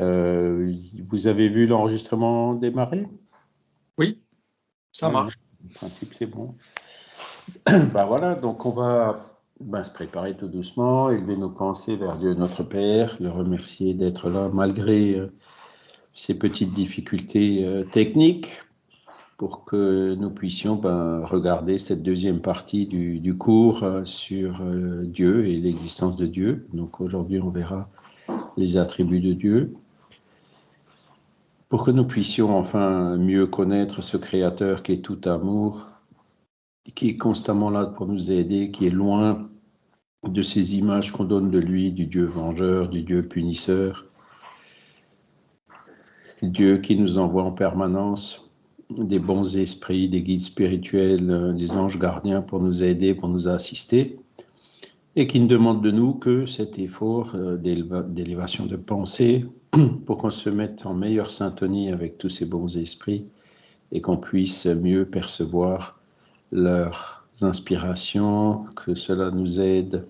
Euh, vous avez vu l'enregistrement démarrer? Oui, ça marche. En principe, c'est bon. ben voilà, donc on va ben, se préparer tout doucement, élever nos pensées vers Dieu notre Père, le remercier d'être là malgré euh, ces petites difficultés euh, techniques pour que nous puissions ben, regarder cette deuxième partie du, du cours sur Dieu et l'existence de Dieu. Donc aujourd'hui, on verra les attributs de Dieu pour que nous puissions enfin mieux connaître ce Créateur qui est tout amour, qui est constamment là pour nous aider, qui est loin de ces images qu'on donne de lui, du Dieu vengeur, du Dieu punisseur, Dieu qui nous envoie en permanence des bons esprits, des guides spirituels, des anges gardiens pour nous aider, pour nous assister, et qui ne demande de nous que cet effort euh, d'élévation de pensée, pour qu'on se mette en meilleure syntonie avec tous ces bons esprits et qu'on puisse mieux percevoir leurs inspirations, que cela nous aide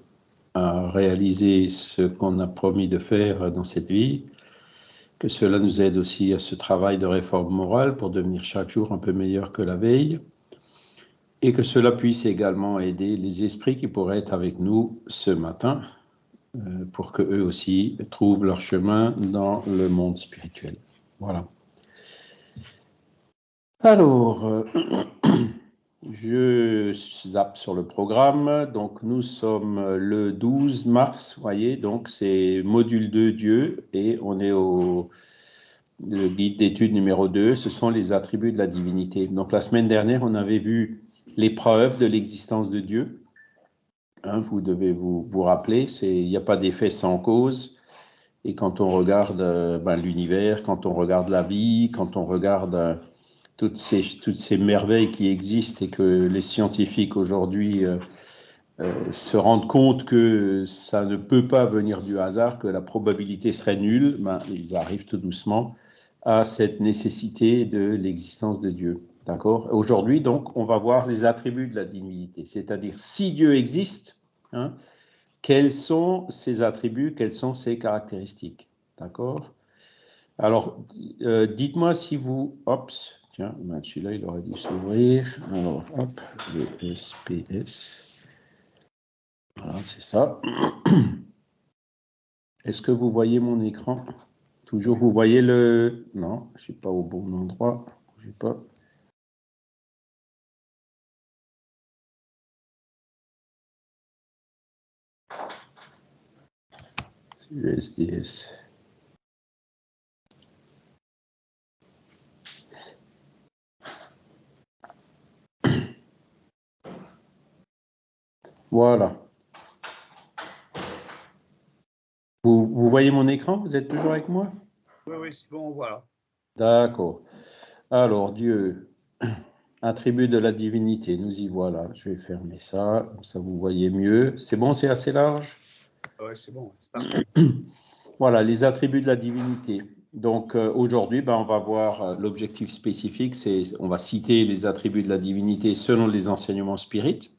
à réaliser ce qu'on a promis de faire dans cette vie, que cela nous aide aussi à ce travail de réforme morale pour devenir chaque jour un peu meilleur que la veille, et que cela puisse également aider les esprits qui pourraient être avec nous ce matin euh, pour que eux aussi trouvent leur chemin dans le monde spirituel. Voilà. Alors, euh, je zappe sur le programme. Donc, nous sommes le 12 mars, voyez, donc c'est module 2 Dieu et on est au le guide d'étude numéro 2, ce sont les attributs de la divinité. Donc, la semaine dernière, on avait vu les preuves de l'existence de Dieu. Hein, vous devez vous, vous rappeler, il n'y a pas d'effet sans cause. Et quand on regarde euh, ben, l'univers, quand on regarde la vie, quand on regarde euh, toutes, ces, toutes ces merveilles qui existent et que les scientifiques aujourd'hui euh, se rendent compte que ça ne peut pas venir du hasard, que la probabilité serait nulle, ben, ils arrivent tout doucement à cette nécessité de l'existence de Dieu. D'accord? Aujourd'hui, donc, on va voir les attributs de la divinité, c'est-à-dire si Dieu existe, hein, quels sont ses attributs, quelles sont ses caractéristiques? D'accord? Alors, euh, dites-moi si vous... Hop, tiens, ben, celui-là, il aurait dû s'ouvrir. Alors, hop, le SPS. Voilà, c'est ça. Est-ce que vous voyez mon écran? Toujours, vous voyez le... Non, je ne suis pas au bon endroit. Je pas. USDS. Voilà. Vous, vous, voyez mon écran? Vous êtes toujours avec moi? Oui, oui, c'est bon, voilà. D'accord. Alors, Dieu, attribut de la divinité, nous y voilà. Je vais fermer ça, comme ça vous voyez mieux. C'est bon, c'est assez large? C'est bon. Voilà, les attributs de la divinité. Donc euh, aujourd'hui, ben, on va voir euh, l'objectif spécifique, c'est on va citer les attributs de la divinité selon les enseignements spirites.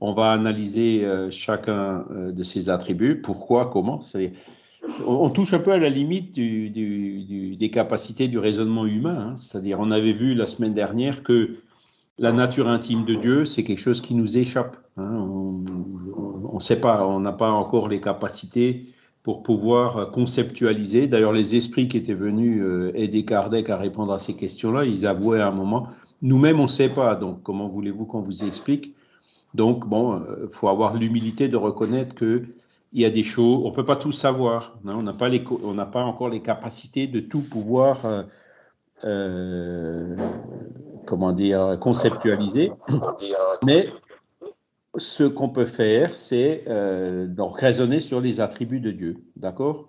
On va analyser euh, chacun de ces attributs, pourquoi, comment. On, touche un peu à la limite des capacités du raisonnement humain. Hein. C'est-à-dire, on avait vu la semaine dernière que la nature intime de Dieu, c'est quelque chose qui nous échappe. Hein. On ne sait pas, on n'a pas encore les capacités pour pouvoir conceptualiser. D'ailleurs, les esprits qui étaient venus euh, aider Kardec à répondre à ces questions-là, ils avouaient à un moment, nous-mêmes, on ne sait pas, donc comment voulez-vous qu'on vous explique? Donc, bon, il euh, faut avoir l'humilité de reconnaître qu'il y a des choses, on ne peut pas tout savoir, hein. on n'a pas, pas encore les capacités de tout pouvoir, euh, comment dire, conceptualiser. Mais ce qu'on peut faire, c'est euh, donc raisonner sur les attributs de Dieu, d'accord?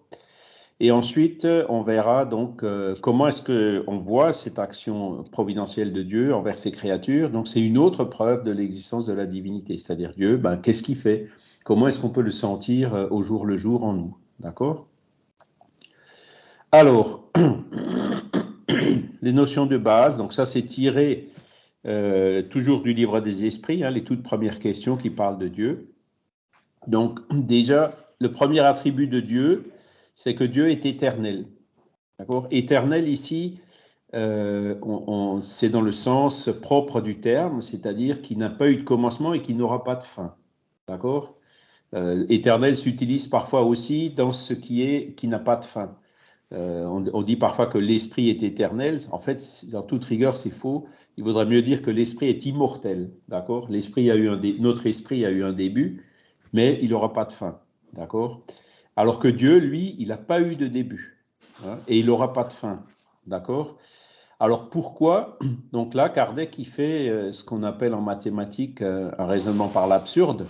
Et ensuite, on verra donc euh, comment est-ce que on voit cette action providentielle de Dieu envers ses créatures. Donc, c'est une autre preuve de l'existence de la divinité, c'est-à-dire Dieu. Ben, qu'est-ce qu'il fait? Comment est-ce qu'on peut le sentir euh, au jour le jour en nous, d'accord? Alors, les notions de base. Donc, ça, c'est tiré euh, toujours du livre des esprits, hein, les toutes premières questions qui parlent de Dieu. Donc déjà, le premier attribut de Dieu, c'est que Dieu est éternel. D'accord? Éternel ici, euh, c'est dans le sens propre du terme, c'est-à-dire qui n'a pas eu de commencement et qui n'aura pas de fin. D'accord? Euh, Éternel s'utilise parfois aussi dans ce qui est qui n'a pas de fin. Euh, on, dit parfois que l'esprit est éternel. En fait, dans toute rigueur, c'est faux. Il vaudrait mieux dire que l'esprit est immortel. D'accord? L'esprit a eu un notre esprit a eu un début, mais il n'aura pas de fin. D'accord? Alors que Dieu, lui, il n'a pas eu de début. Hein, et il n'aura pas de fin. D'accord? Alors pourquoi? Donc là, Kardec, il fait euh, ce qu'on appelle en mathématiques euh, un raisonnement par l'absurde.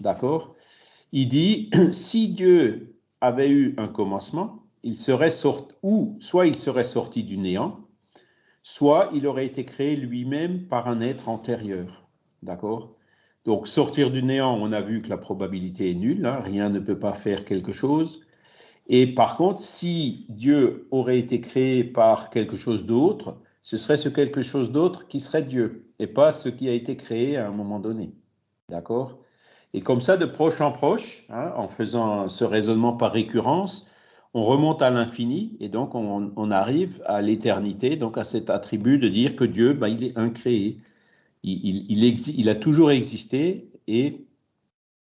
D'accord? Il dit, si Dieu avait eu un commencement, il serait sorti, ou soit il serait sorti du néant, soit il aurait été créé lui-même par un être antérieur. D'accord? Donc sortir du néant, on a vu que la probabilité est nulle, hein, rien ne peut pas faire quelque chose. Et par contre, si Dieu aurait été créé par quelque chose d'autre, ce serait ce quelque chose d'autre qui serait Dieu, et pas ce qui a été créé à un moment donné. D'accord? Et comme ça, de proche en proche, hein, en faisant ce raisonnement par récurrence, on remonte à l'infini et donc on, arrive à l'éternité, donc à cet attribut de dire que Dieu, bah, il est incréé. Il, il, a toujours existé et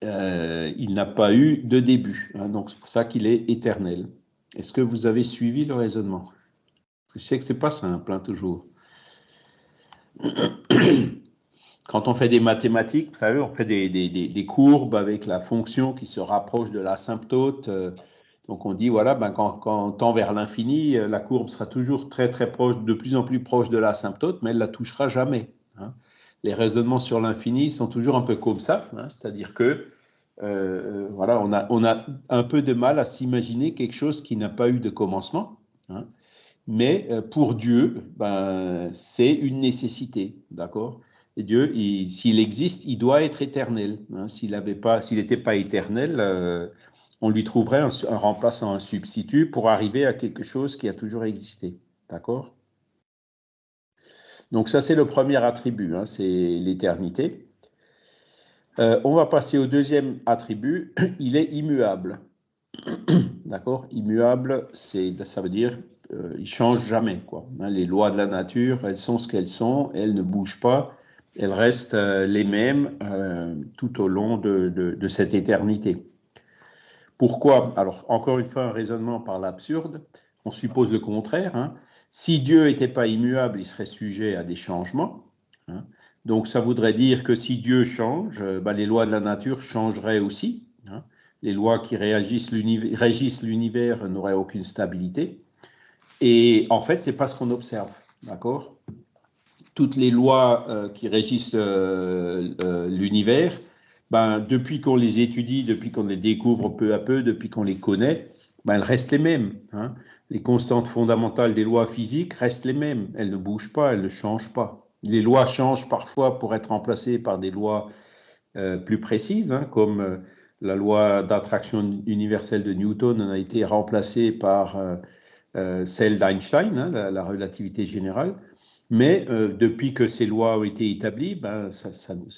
euh, il n'a pas eu de début. Hein, donc c'est pour ça qu'il est éternel. Est-ce que vous avez suivi le raisonnement? Je sais que c'est pas simple, hein, toujours. Quand on fait des mathématiques, vous savez, on fait des, courbes avec la fonction qui se rapproche de l'asymptote. Euh, donc on dit, voilà, ben quand, on tend vers l'infini, euh, la courbe sera toujours très très proche, de plus en plus proche de l'asymptote, mais elle ne la touchera jamais. Hein. Les raisonnements sur l'infini sont toujours un peu comme ça, hein. c'est-à-dire que euh, euh, voilà, on a, on a un peu de mal à s'imaginer quelque chose qui n'a pas eu de commencement. Hein. mais pour Dieu, ben, c'est une nécessité, d'accord Et Dieu, s'il existe, il doit être éternel. s'il n'était pas, pas éternel, on lui trouverait un, remplaçant, un substitut pour arriver à quelque chose qui a toujours existé. D'accord? Donc ça, c'est le premier attribut, hein, c'est l'éternité. Euh, on va passer au deuxième attribut, il est immuable. D'accord? Immuable, ça veut dire euh, il change jamais. Hein, les lois de la nature, elles sont ce qu'elles sont, elles ne bougent pas, elles restent euh, les mêmes tout au long de cette éternité. Pourquoi? Alors, encore une fois, un raisonnement par l'absurde. On suppose le contraire. Hein. Si Dieu n'était pas immuable, il serait sujet à des changements. Hein. Donc, ça voudrait dire que si Dieu change, euh, bah, les lois de la nature changeraient aussi. Hein. Les lois qui régissent l'univers n'auraient aucune stabilité. Et en fait, c'est pas ce qu'on observe. D'accord? Toutes les lois euh, qui régissent euh, l'univers ben, depuis qu'on les étudie, depuis qu'on les découvre peu à peu, depuis qu'on les connaît, ben, elles restent les mêmes. Hein. Les constantes fondamentales des lois physiques restent les mêmes. Elles ne bougent pas, elles ne changent pas. Les lois changent parfois pour être remplacées par des lois euh, plus précises, hein, comme euh, la loi d'attraction universelle de Newton a été remplacée par euh, celle d'Einstein, hein, la, relativité générale. Mais depuis que ces lois ont été établies, ben,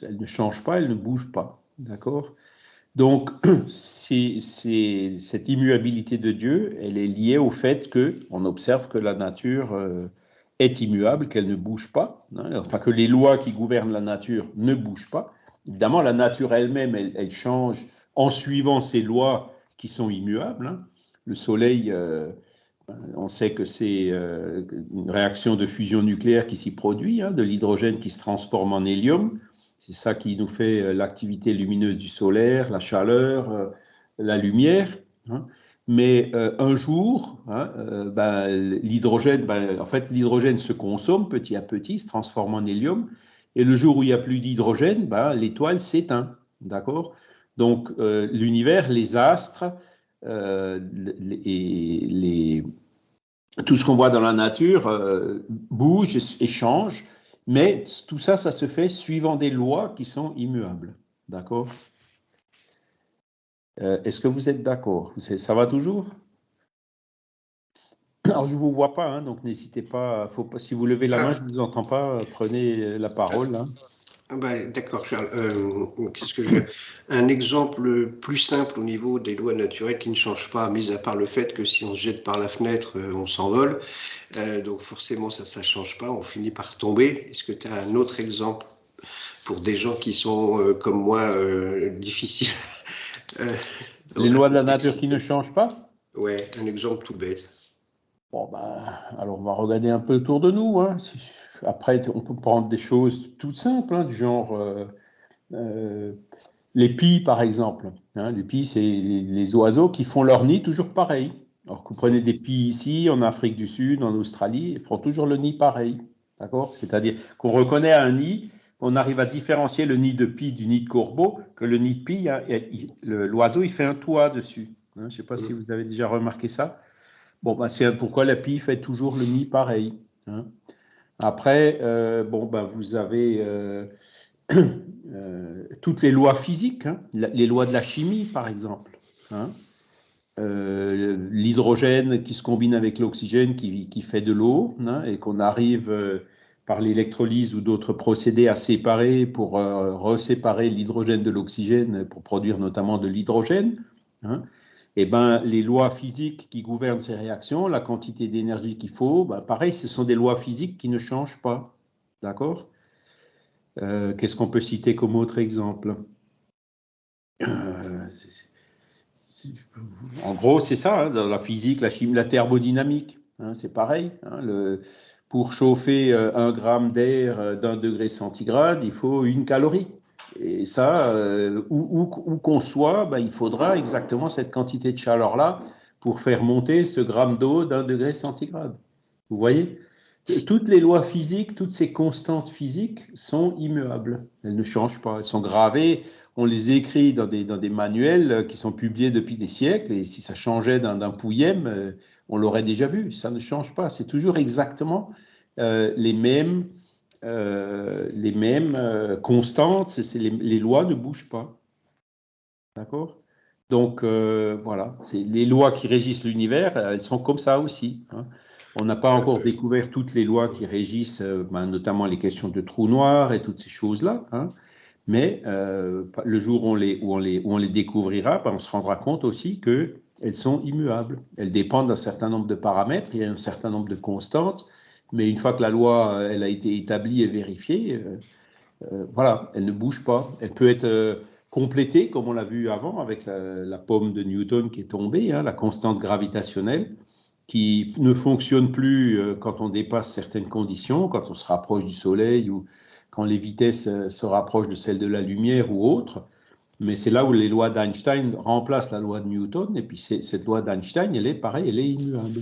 elles ne changent pas, elles ne bougent pas. D'accord? Donc, c'est, cette immuabilité de Dieu, elle est liée au fait que on observe que la nature euh, est immuable, qu'elle ne bouge pas, hein, enfin que les lois qui gouvernent la nature ne bougent pas. Évidemment, la nature elle-même, elle, change en suivant ces lois qui sont immuables. Hein. Le Soleil, euh, on sait que c'est euh, une réaction de fusion nucléaire qui s'y produit, hein, de l'hydrogène qui se transforme en hélium. C'est ça qui nous fait euh, l'activité lumineuse du solaire, la chaleur, euh, la lumière. Hein. Mais euh, un jour, hein, ben, l'hydrogène, ben, en fait, l'hydrogène se consomme petit à petit, se transforme en hélium. Et le jour où il n'y a plus d'hydrogène, ben, l'étoile s'éteint. D'accord? Donc, l'univers, les astres, les, tout ce qu'on voit dans la nature bouge et change. Mais tout ça, ça se fait suivant des lois qui sont immuables. D'accord? Euh, Est-ce que vous êtes d'accord? Ça va toujours? Alors, je ne vous vois pas, hein, donc n'hésitez pas. Si vous levez la main, je ne vous entends pas, prenez la parole. Hein. Ah bah, d'accord, euh, qu'est-ce que je Un exemple plus simple au niveau des lois naturelles qui ne changent pas, mis à part le fait que si on se jette par la fenêtre, euh, on s'envole. Euh, donc forcément, ça ne change pas, on finit par tomber. Est-ce que tu as un autre exemple pour des gens qui sont comme moi difficiles? Les lois de la nature qui ne changent pas? Ouais, un exemple tout bête. Bon, ben, alors on va regarder un peu autour de nous. Hein. Après, on peut prendre des choses toutes simples, hein, du genre euh, euh, les pies, par exemple. Hein. les pies, c'est les, oiseaux qui font leur nid toujours pareil. Alors que vous prenez des pies ici, en Afrique du Sud, en Australie, ils font toujours le nid pareil. D'accord? C'est-à-dire qu'on reconnaît un nid, on arrive à différencier le nid de pie du nid de corbeau, que le nid de pie, l'oiseau, il fait un toit dessus. je ne sais pas si vous avez déjà remarqué ça. Bon, ben, c'est pourquoi la pie fait toujours le nid pareil. Après, euh, bon, ben, vous avez euh, euh, toutes les lois physiques, hein, les lois de la chimie, par exemple. Hein. L'hydrogène qui se combine avec l'oxygène qui, fait de l'eau hein, et qu'on arrive par l'électrolyse ou d'autres procédés à séparer pour reséparer l'hydrogène de l'oxygène pour produire notamment de l'hydrogène. Eh ben, les lois physiques qui gouvernent ces réactions, la quantité d'énergie qu'il faut, ben, pareil, ce sont des lois physiques qui ne changent pas. D'accord? Euh, Qu'est-ce qu'on peut citer comme autre exemple? Euh, En gros, c'est ça, hein, dans la physique, la chimie, la thermodynamique, hein, c'est pareil. Hein, pour chauffer euh, un gramme d'air d'un degré centigrade, il faut une calorie. Et ça, euh, où, qu'on soit, ben, il faudra exactement cette quantité de chaleur-là pour faire monter ce gramme d'eau d'un degré centigrade. Vous voyez? Toutes les lois physiques, toutes ces constantes physiques sont immuables. Elles ne changent pas. Elles sont gravées. On les écrit dans des, dans des manuels qui sont publiés depuis des siècles. Et si ça changeait d'un pouillème, euh, on l'aurait déjà vu. Ça ne change pas. C'est toujours exactement euh, les mêmes euh, les mêmes euh, constantes, c'est les, lois ne bougent pas. D'accord? Donc euh, voilà, les lois qui régissent l'univers, elles sont comme ça aussi. Hein. On n'a pas encore découvert toutes les lois qui régissent, ben, notamment les questions de trous noirs et toutes ces choses-là. Hein. Mais le jour où on les découvrira, ben, on se rendra compte aussi qu'elles sont immuables. Elles dépendent d'un certain nombre de paramètres, il y a un certain nombre de constantes mais une fois que la loi euh, elle a été établie et vérifiée, euh, euh, voilà, elle ne bouge pas. Elle peut être complétée, comme on l'a vu avant, avec la, pomme de Newton qui est tombée, hein, la constante gravitationnelle, qui ne fonctionne plus quand on dépasse certaines conditions, quand on se rapproche du Soleil ou quand les vitesses se rapprochent de celles de la lumière ou autres. Mais c'est là où les lois d'Einstein remplacent la loi de Newton, et puis cette loi d'Einstein, elle est pareille, elle est immuable.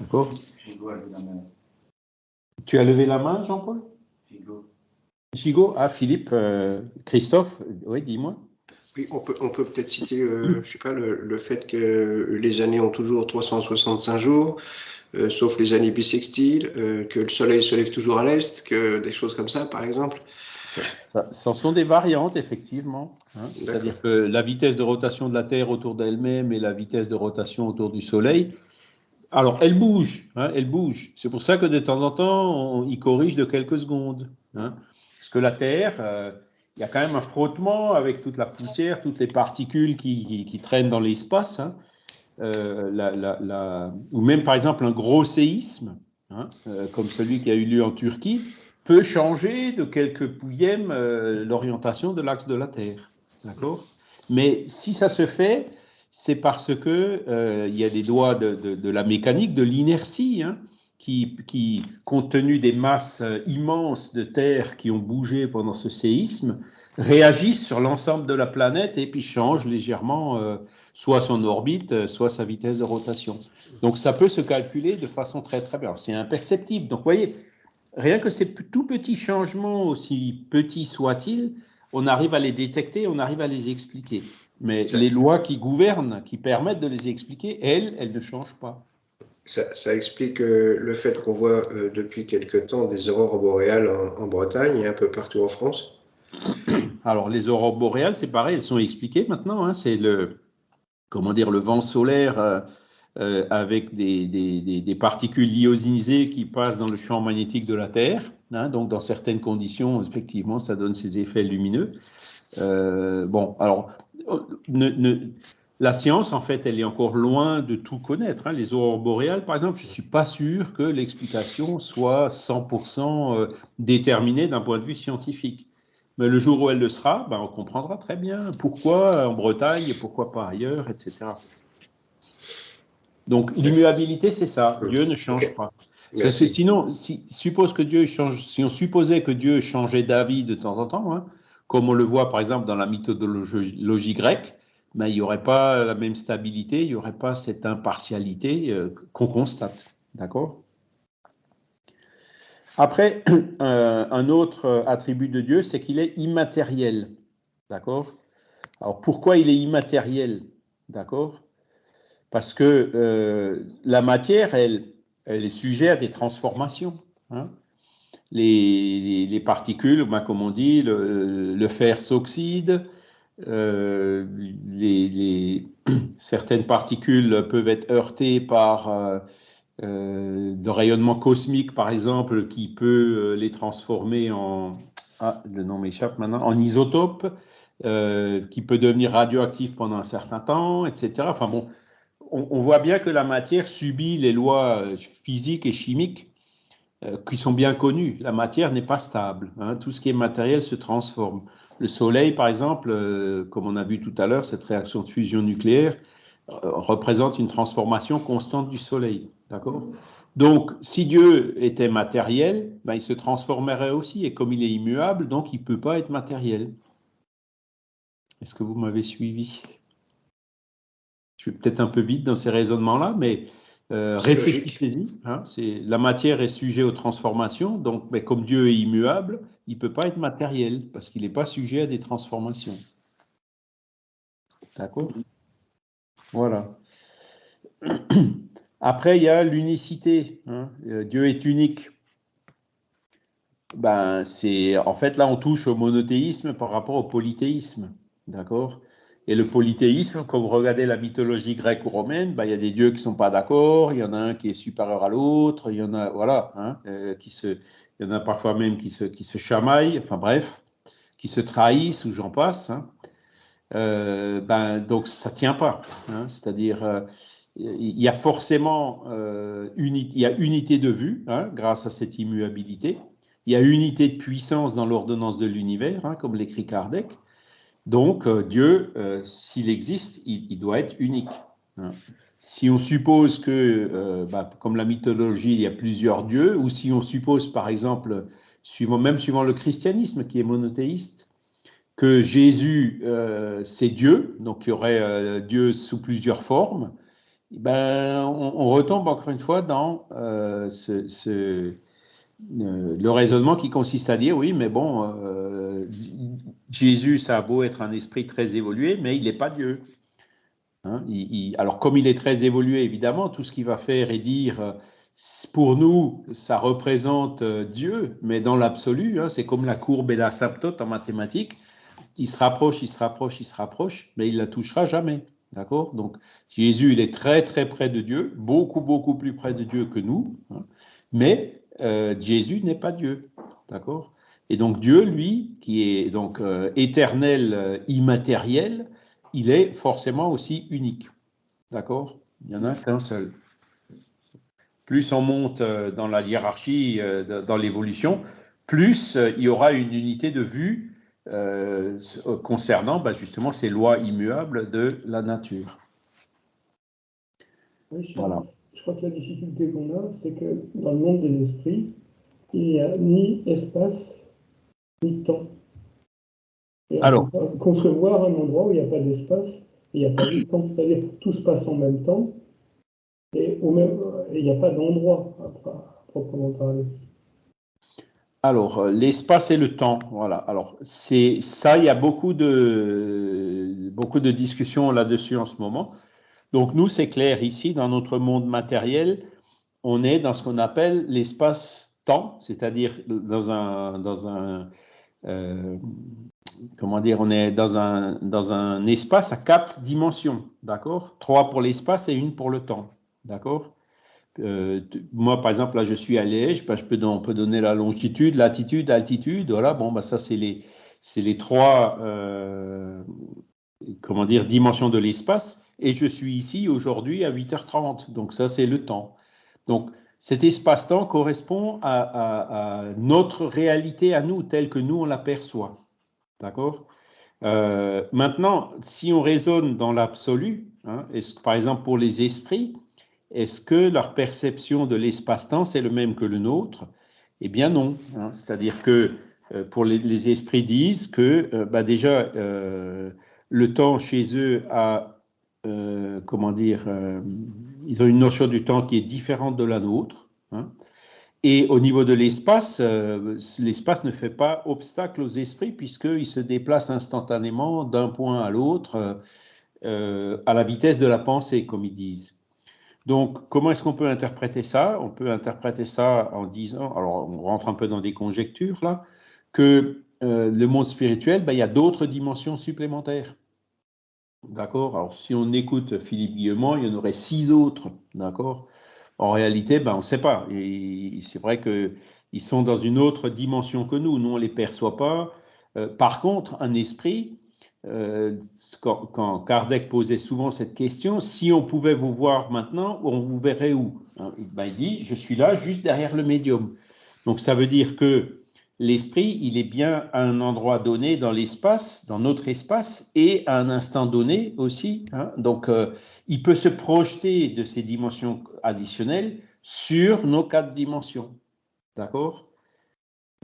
D'accord? Tu as levé la main, Jean-Paul? Gigot. Gigot Ah, Philippe, euh, Christophe, oui, dis-moi. Oui, on peut on peut peut-être citer, euh, je sais pas, le, fait que les années ont toujours 365 jours, euh, sauf les années bissextiles, que le soleil se lève toujours à l'est, que des choses comme ça, par exemple. Ça, ce sont des variantes, effectivement. Hein. C'est-à-dire que la vitesse de rotation de la Terre autour d'elle-même et la vitesse de rotation autour du Soleil alors, elle bouge, hein, elle bouge. C'est pour ça que de temps en temps, on y corrige de quelques secondes. Hein. Parce que la Terre, euh, il y a quand même un frottement avec toute la poussière, toutes les particules qui, traînent dans l'espace. Hein. Euh, ou même, par exemple, un gros séisme, euh, comme celui qui a eu lieu en Turquie, peut changer de quelques pouillèmes l'orientation de l'axe de la Terre. D'accord? Mais si ça se fait c'est parce que euh, il y a des doigts de, la mécanique, de l'inertie, hein, qui, compte tenu des masses euh, immenses de terre qui ont bougé pendant ce séisme, réagissent sur l'ensemble de la planète et puis changent légèrement euh, soit son orbite, soit sa vitesse de rotation. Donc ça peut se calculer de façon très très bien. C'est imperceptible. Donc vous voyez, rien que ces tout petits changements, aussi petits soient-ils, on arrive à les détecter, on arrive à les expliquer. Mais les lois qui gouvernent, qui permettent de les expliquer, elles, elles ne changent pas. Ça, explique euh, le fait qu'on voit euh, depuis quelque temps des aurores boréales en, Bretagne et un peu partout en France. Alors les aurores boréales, c'est pareil, elles sont expliquées maintenant. Hein. c'est le comment dire le vent solaire euh, avec des, particules ionisées qui passent dans le champ magnétique de la Terre. Hein. donc, dans certaines conditions, effectivement, ça donne ces effets lumineux. Euh, bon, alors, la science, en fait, elle est encore loin de tout connaître. Hein. Les aurores boréales, par exemple, je ne suis pas sûr que l'explication soit 100% euh, déterminée d'un point de vue scientifique. Mais le jour où elle le sera, ben, on comprendra très bien pourquoi en Bretagne et pourquoi pas ailleurs, etc. Donc l'immuabilité, c'est ça. Dieu ne change pas. sinon, si, suppose que Dieu change, si on supposait que Dieu changeait d'avis de temps en temps, hein, comme on le voit par exemple dans la mythologie grecque, ben, il n'y aurait pas la même stabilité, il n'y aurait pas cette impartialité euh, qu'on constate. D'accord? Après, euh, un autre attribut de Dieu, c'est qu'il est immatériel. D'accord? Alors pourquoi il est immatériel? D'accord? Parce que euh, la matière, elle, elle est sujette à des transformations. Hein. Les, particules, ben, comme on dit, le, fer s'oxyde, euh, certaines particules peuvent être heurtées par euh, le rayonnement cosmique, par exemple, qui peut les transformer en, ah, le nom m'échappe maintenant, en isotope, qui peut devenir radioactif pendant un certain temps, etc. Enfin bon, on, voit bien que la matière subit les lois euh, physiques et chimiques euh, qui sont bien connues. La matière n'est pas stable. Hein. Tout ce qui est matériel se transforme. Le Soleil, par exemple, euh, comme on a vu tout à l'heure, cette réaction de fusion nucléaire représente une transformation constante du Soleil. D'accord? Donc, si Dieu était matériel, ben, il se transformerait aussi. Et comme il est immuable, donc il ne peut pas être matériel. Est-ce que vous m'avez suivi? Je suis peut-être un peu vite dans ces raisonnements-là, mais euh, réfléchissez-y. Hein, la matière est sujet aux transformations, donc mais comme Dieu est immuable, il ne peut pas être matériel parce qu'il n'est pas sujet à des transformations. D'accord? Voilà. Après, il y a l'unicité. Hein. Euh, Dieu est unique. Ben, c'est en fait là on touche au monothéisme par rapport au polythéisme, d'accord? Et le polythéisme, quand vous regardez la mythologie grecque ou romaine, ben, il y a des dieux qui ne sont pas d'accord, il y en a un qui est supérieur à l'autre, il y en a, voilà, hein, euh, qui se, il y en a parfois même qui se, qui se chamaillent, enfin bref, qui se trahissent ou j'en passe. Hein. Euh, ben, donc ça ne tient pas. Hein, C'est-à-dire, euh, il y a forcément il y a unité de vue grâce à cette immuabilité. Il y a unité de puissance dans l'ordonnance de l'univers, comme l'écrit Kardec. Donc, euh, Dieu, euh, s'il existe, il, doit être unique. Hein. Si on suppose que, euh, bah, comme la mythologie, il y a plusieurs dieux, ou si on suppose, par exemple, suivant, même suivant le christianisme qui est monothéiste, que Jésus, c'est Dieu, donc il y aurait Dieu sous plusieurs formes, ben, on, retombe encore une fois dans ce le raisonnement qui consiste à dire, oui, mais bon, euh, Jésus, ça a beau être un esprit très évolué, mais il n'est pas Dieu. Hein, alors, comme il est très évolué, évidemment, tout ce qu'il va faire et dire, euh, pour nous, ça représente Dieu, mais dans l'absolu, hein, c'est comme la courbe et la en mathématiques, il se rapproche, il se rapproche, il se rapproche, mais il la touchera jamais. D'accord? Donc, Jésus, il est très, très près de Dieu, beaucoup, beaucoup plus près de Dieu que nous, hein, mais euh, Jésus n'est pas Dieu. D'accord? Et donc Dieu, lui, qui est donc euh, éternel, euh, immatériel, il est forcément aussi unique. D'accord? Il n'y en a qu'un seul. Plus on monte dans la hiérarchie, dans l'évolution, plus il y aura une unité de vue concernant bah, justement ces lois immuables de la nature. voilà je crois que la difficulté qu'on a, c'est que dans le monde des esprits, il n'y a ni espace, ni temps. Alors, concevoir un endroit où il n'y a pas d'espace, il n'y a pas de temps, c'est-à-dire que tout se passe en même temps, et il n'y a pas d'endroit à, proprement parler. Alors, euh, l'espace et le temps, voilà. Alors, c'est ça, il y a beaucoup de, beaucoup de discussions là-dessus en ce moment. Donc nous, c'est clair, ici, dans notre monde matériel, on est dans ce qu'on appelle l'espace-temps, c'est-à-dire dans un, dans un euh, comment dire, on est dans un, dans un espace à quatre dimensions, d'accord? Trois pour l'espace et une pour le temps, d'accord? Euh, Moi, par exemple, là, je suis à Liège, ben, je peux, on peut donner la longitude, latitude, altitude, voilà, bon, ben, ça, c'est les, les trois, euh, comment dire, dimensions de l'espace, et je suis ici aujourd'hui à 8h30, donc ça, c'est le temps. Donc, cet espace-temps correspond à, notre réalité à nous, telle que nous, on l'aperçoit. D'accord? Euh, Maintenant, si on raisonne dans l'absolu, hein, par exemple pour les esprits, est-ce que leur perception de l'espace-temps, c'est le même que le nôtre? Eh bien non. Hein. C'est-à-dire que euh, pour les, esprits disent que euh, bah déjà, le temps chez eux a, comment dire, ils ont une notion du temps qui est différente de la nôtre. Hein. Et au niveau de l'espace, euh, l'espace ne fait pas obstacle aux esprits puisqu'ils se déplacent instantanément d'un point à l'autre euh, à la vitesse de la pensée, comme ils disent. Donc, comment est-ce qu'on peut interpréter ça? On peut interpréter ça en disant, alors on rentre un peu dans des conjectures là, que euh, le monde spirituel, ben, il y a d'autres dimensions supplémentaires. D'accord Alors, si on écoute Philippe Guillemont, il y en aurait six autres, d'accord En réalité, ben, on ne sait pas. C'est vrai qu'ils sont dans une autre dimension que nous. Nous, on ne les perçoit pas. Euh, par contre, un esprit, euh, quand, Kardec posait souvent cette question, si on pouvait vous voir maintenant, on vous verrait où? Hein, ben, Il dit, je suis là, juste derrière le médium. Donc, ça veut dire que l'esprit, il est bien à un endroit donné dans l'espace, dans notre espace, et à un instant donné aussi. Hein. Donc, euh, il peut se projeter de ces dimensions additionnelles sur nos quatre dimensions. D'accord?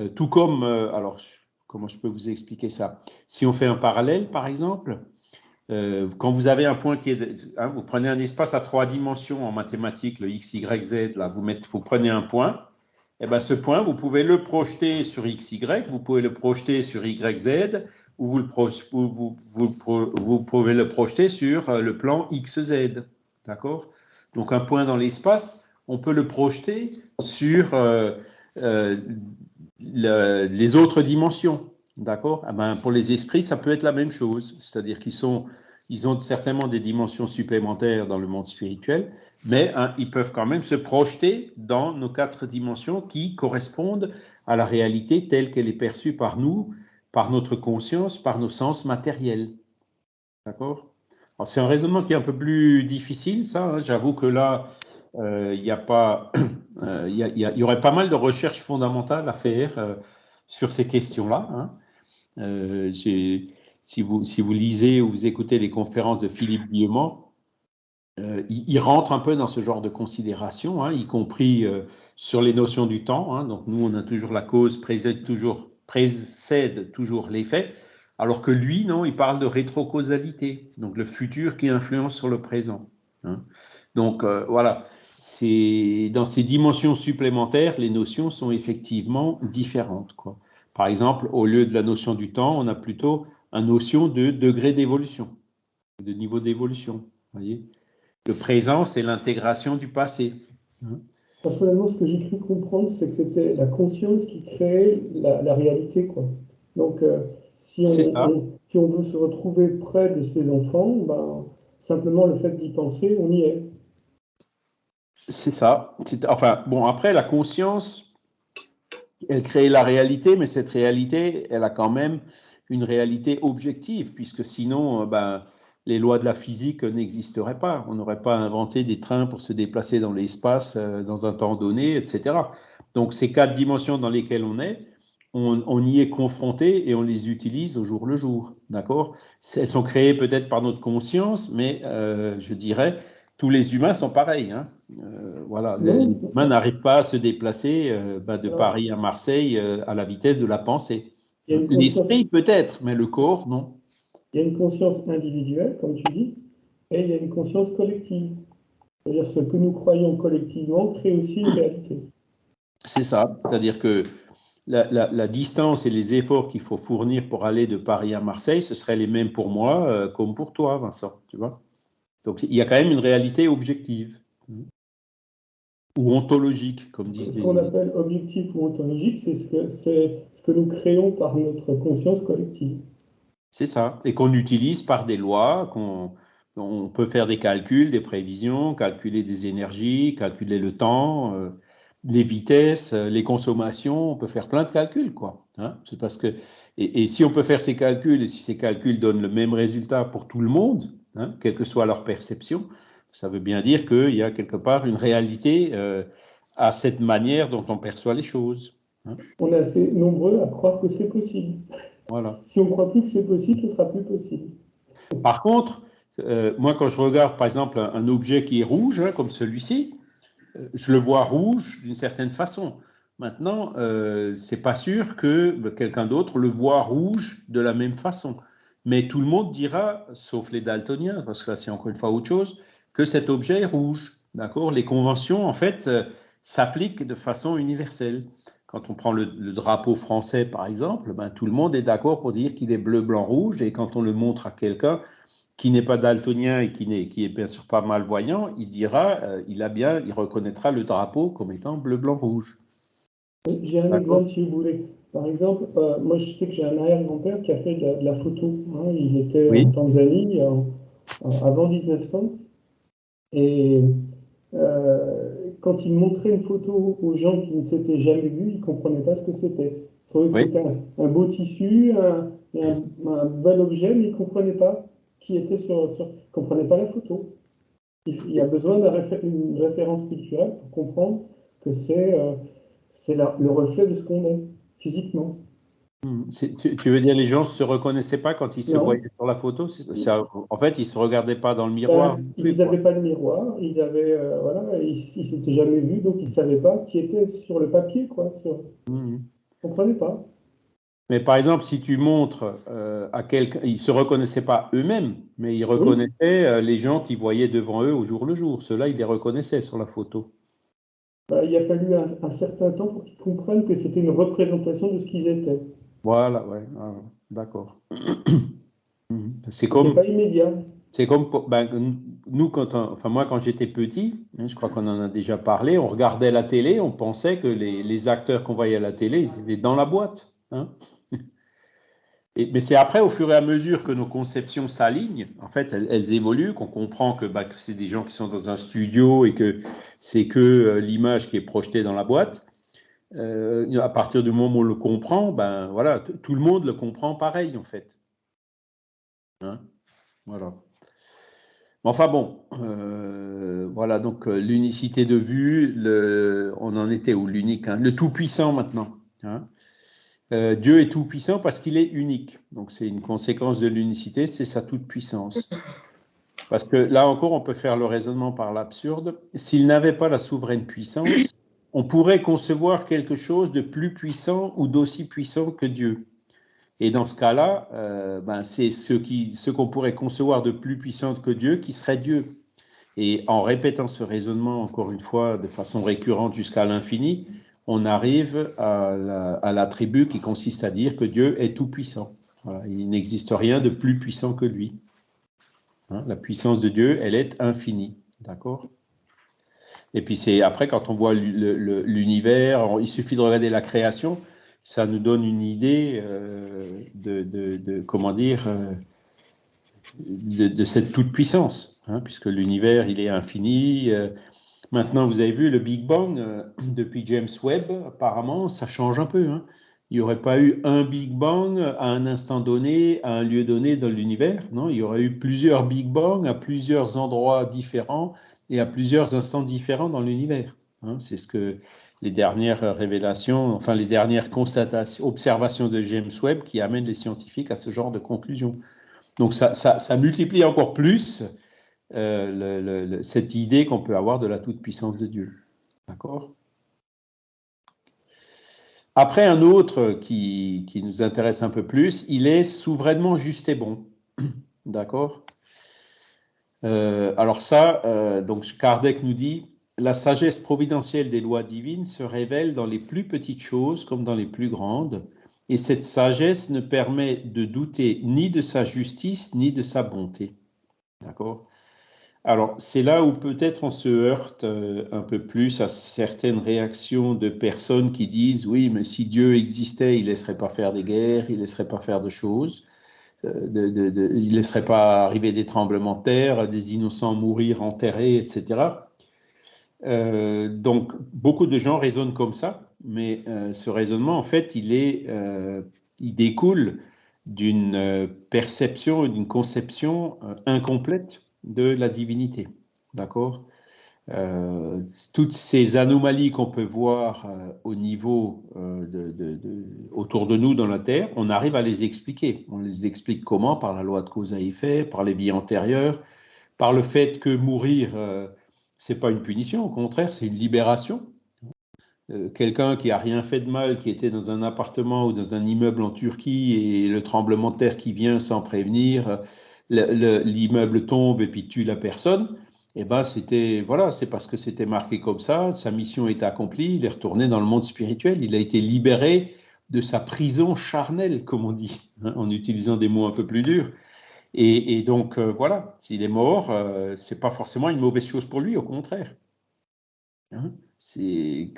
Euh, Tout comme, euh, alors, comment je peux vous expliquer ça? Si on fait un parallèle, par exemple, quand vous avez un point qui est, hein, vous prenez un espace à trois dimensions en mathématiques, le x, y, z, là, vous, mettez, vous prenez un point, eh ben, ce point, vous pouvez le projeter sur x, y, vous pouvez le projeter sur y, z, ou vous, pouvez le projeter sur euh, le plan x, z. D'accord? Donc, un point dans l'espace, on peut le projeter sur euh, euh, les autres dimensions. D'accord? Eh ben, Pour les esprits, ça peut être la même chose. C'est-à-dire qu'ils sont ils ont certainement des dimensions supplémentaires dans le monde spirituel, mais hein, ils peuvent quand même se projeter dans nos quatre dimensions qui correspondent à la réalité telle qu'elle est perçue par nous, par notre conscience, par nos sens matériels. D'accord? C'est un raisonnement qui est un peu plus difficile, ça. Hein. J'avoue que là, euh, il euh, il y, aurait pas mal de recherches fondamentales à faire euh, sur ces questions-là. Hein. J'ai si vous, si vous lisez ou vous écoutez les conférences de Philippe Guillemont, euh, il, rentre un peu dans ce genre de considération, hein, y compris euh, sur les notions du temps. Hein. donc nous, on a toujours la cause précède toujours, précède toujours l'effet, alors que lui, non, il parle de rétrocausalité, donc le futur qui influence sur le présent. Hein. Donc euh, voilà, dans ces dimensions supplémentaires, les notions sont effectivement différentes. Quoi. Par exemple, au lieu de la notion du temps, on a plutôt une notion de degré d'évolution, de niveau d'évolution. Le présent, c'est l'intégration du passé. Personnellement, ce que j'ai cru comprendre, c'est que c'était la conscience qui créait la, réalité. Quoi. Donc, euh, si, on, si, on, veut se retrouver près de ses enfants, ben, simplement le fait d'y penser, on y est. C'est ça. Enfin, bon, après, la conscience, elle crée la réalité, mais cette réalité, elle a quand même une réalité objective, puisque sinon, euh, ben, les lois de la physique n'existeraient pas. On n'aurait pas inventé des trains pour se déplacer dans l'espace euh, dans un temps donné, etc. Donc ces quatre dimensions dans lesquelles on est, on, y est confronté et on les utilise au jour le jour. D'accord? Elles sont créées peut-être par notre conscience, mais euh, je dirais, tous les humains sont pareils. Hein. voilà, les humains n'arrivent pas à se déplacer ben, de Paris à Marseille à la vitesse de la pensée. L'esprit peut-être, mais le corps, non. Il y a une conscience individuelle, comme tu dis, et il y a une conscience collective. C'est-à-dire ce que nous croyons collectivement crée aussi une réalité. C'est ça. C'est-à-dire que la, distance et les efforts qu'il faut fournir pour aller de Paris à Marseille, ce seraient les mêmes pour moi euh, comme pour toi, Vincent. Tu vois Donc il y a quand même une réalité objective ou ontologique, comme disent Ce qu'on appelle objectif ou ontologique, c'est ce, que, ce que nous créons par notre conscience collective. C'est ça, et qu'on utilise par des lois, qu'on on peut faire des calculs, des prévisions, calculer des énergies, calculer le temps, euh, les vitesses, euh, les consommations, on peut faire plein de calculs, quoi. Hein. C'est parce que et, si on peut faire ces calculs et si ces calculs donnent le même résultat pour tout le monde, hein, quelle que soit leur perception, ça veut bien dire qu'il y a quelque part une réalité euh, à cette manière dont on perçoit les choses. Hein. On est assez nombreux à croire que c'est possible. Voilà. Si on ne croit plus que c'est possible, ce sera plus possible. Par contre, euh, moi, quand je regarde, par exemple, un, objet qui est rouge, hein, comme celui-ci, euh, je le vois rouge d'une certaine façon. Maintenant, euh, c'est pas sûr que quelqu'un d'autre le voit rouge de la même façon. Mais tout le monde dira, sauf les daltoniens, parce que là, c'est encore une fois autre chose, que cet objet est rouge. D'accord? Les conventions, en fait, euh, s'appliquent de façon universelle. Quand on prend le, drapeau français, par exemple, ben, tout le monde est d'accord pour dire qu'il est bleu, blanc, rouge. Et quand on le montre à quelqu'un, qui n'est pas daltonien et qui n'est qui est bien sûr pas malvoyant, il dira, euh, il a bien, il reconnaîtra le drapeau comme étant bleu, blanc, rouge. J'ai un exemple si vous voulez. Par exemple, euh, moi je sais que j'ai un arrière-grand-père qui a fait de, la photo. Hein. Il était en Tanzanie avant 1900 et euh, quand il montrait une photo aux gens qui ne s'étaient jamais vus, ils ne comprenaient pas ce que c'était. Ils trouvaient que c'était un, beau tissu, un, un, bel objet, mais ils ne comprenaient pas qui était sur, sur comprenait pas la photo. Il, y a besoin d'une référence culturelle pour comprendre que c'est euh, c'est le reflet de ce qu'on est physiquement. Hmm. Tu, veux dire les gens ne se reconnaissaient pas quand ils se voyaient sur la photo? En fait, ils ne se regardaient pas dans le miroir. Ben, ils n'avaient pas de miroir, ils avaient euh, voilà, ils, ne s'étaient jamais vus, donc ils ne savaient pas qui était sur le papier, quoi. Sur... Ils ne comprenaient pas. Mais par exemple, si tu montres euh, à quelqu'un, ils ne se reconnaissaient pas eux-mêmes, mais ils reconnaissaient euh, les gens qui voyaient devant eux au jour le jour. Ceux-là, ils les reconnaissaient sur la photo. Bah, il a fallu un, certain temps pour qu'ils comprennent que c'était une représentation de ce qu'ils étaient. Voilà, ouais, ah, d'accord. c'est comme. pas immédiat. C'est comme ben, nous, quand enfin moi, quand j'étais petit, hein, je crois qu'on en a déjà parlé, on regardait la télé, on pensait que les, les acteurs qu'on voyait à la télé, ils étaient dans la boîte. Hein mais c'est après, au fur et à mesure que nos conceptions s'alignent, en fait, elles, évoluent, qu'on comprend bah, que, c'est des gens qui sont dans un studio et que c'est que euh, l'image qui est projetée dans la boîte. Euh, à partir du moment où on le comprend, ben voilà, tout le monde le comprend pareil en fait. Hein? Voilà. Enfin bon, euh, voilà donc l'unicité de vue, on en était où l'unique, hein, le tout puissant maintenant. Hein? Euh, Dieu est tout-puissant parce qu'il est unique. Donc c'est une conséquence de l'unicité, c'est sa toute-puissance. Parce que là encore, on peut faire le raisonnement par l'absurde. S'il n'avait pas la souveraine puissance, on pourrait concevoir quelque chose de plus puissant ou d'aussi puissant que Dieu. Et dans ce cas-là, euh, ben c'est ce qu'on pourrait concevoir de plus puissant que Dieu qui serait Dieu. Et en répétant ce raisonnement encore une fois de façon récurrente jusqu'à l'infini, on arrive à l'attribut la, qui consiste à dire que Dieu est tout-puissant. il n'existe rien de plus puissant que lui. Hein, la puissance de Dieu, elle est infinie. D'accord? Et puis c'est après, quand on voit l'univers, il suffit de regarder la création, ça nous donne une idée euh, de, comment dire, euh, de, cette toute-puissance, hein, puisque l'univers, il est infini. Euh, Maintenant, vous avez vu le Big Bang depuis James Webb, apparemment, ça change un peu. Hein. Il n'y aurait pas eu un Big Bang à un instant donné, à un lieu donné dans l'univers. Non, il y aurait eu plusieurs Big Bang à plusieurs endroits différents et à plusieurs instants différents dans l'univers. Hein. C'est ce que les dernières révélations, enfin les dernières constatations, observations de James Webb qui amènent les scientifiques à ce genre de conclusion. Donc ça, multiplie encore plus euh, cette idée qu'on peut avoir de la toute-puissance de Dieu. D'accord? Après, un autre qui, nous intéresse un peu plus, il est souverainement juste et bon. D'accord? Euh, Alors ça, euh, donc Kardec nous dit, la sagesse providentielle des lois divines se révèle dans les plus petites choses comme dans les plus grandes, et cette sagesse ne permet de douter ni de sa justice ni de sa bonté. D'accord? Alors, c'est là où peut-être on se heurte euh, un peu plus à certaines réactions de personnes qui disent oui, mais si Dieu existait, il ne laisserait pas faire des guerres, il ne laisserait pas faire de choses. Il ne laisserait pas arriver des tremblements de terre, des innocents mourir enterrés, etc. Euh, donc, beaucoup de gens raisonnent comme ça, mais euh, ce raisonnement, en fait, il, est, euh, il découle d'une perception, d'une conception incomplète de la divinité. D'accord? Toutes ces anomalies qu'on peut voir au niveau de, autour de nous dans la Terre, on arrive à les expliquer. On les explique comment? Par la loi de cause à effet, par les vies antérieures, par le fait que mourir c'est pas une punition, au contraire, c'est une libération. Euh, quelqu'un qui a rien fait de mal, qui était dans un appartement ou dans un immeuble en Turquie et le tremblement de terre qui vient sans prévenir, l'immeuble tombe et puis tue la personne, eh ben c'était voilà, c'est parce que c'était marqué comme ça, sa mission est accomplie, il est retourné dans le monde spirituel, il a été libéré de sa prison charnelle, comme on dit, hein, en utilisant des mots un peu plus durs. Et, donc, euh, voilà, s'il est mort, euh, ce n'est pas forcément une mauvaise chose pour lui, au contraire. Hein, c'est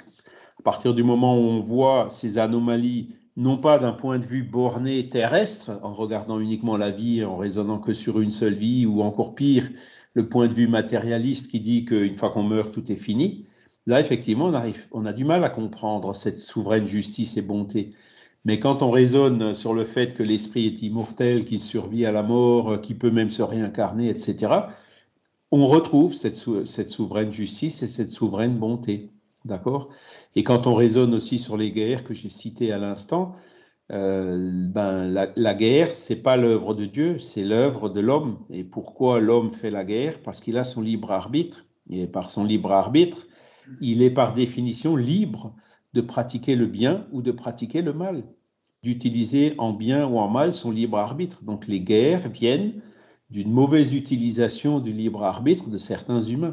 à partir du moment où on voit ces anomalies, non pas d'un point de vue borné terrestre, en regardant uniquement la vie, en raisonnant que sur une seule vie, ou encore pire, le point de vue matérialiste qui dit qu'une fois qu'on meurt, tout est fini. Là, effectivement, on, a du mal à comprendre cette souveraine justice et bonté. Mais quand on raisonne sur le fait que l'esprit est immortel, qu'il survit à la mort, qu'il peut même se réincarner, etc., on retrouve cette, souveraine justice et cette souveraine bonté. D'accord? Et quand on raisonne aussi sur les guerres que j'ai citées à l'instant, euh, ben, la, la guerre, c'est pas l'œuvre de Dieu, c'est l'œuvre de l'homme. Et pourquoi l'homme fait la guerre? Parce qu'il a son libre arbitre. Et par son libre arbitre, il est par définition libre de pratiquer le bien ou de pratiquer le mal, d'utiliser en bien ou en mal son libre arbitre. Donc les guerres viennent d'une mauvaise utilisation du libre arbitre de certains humains.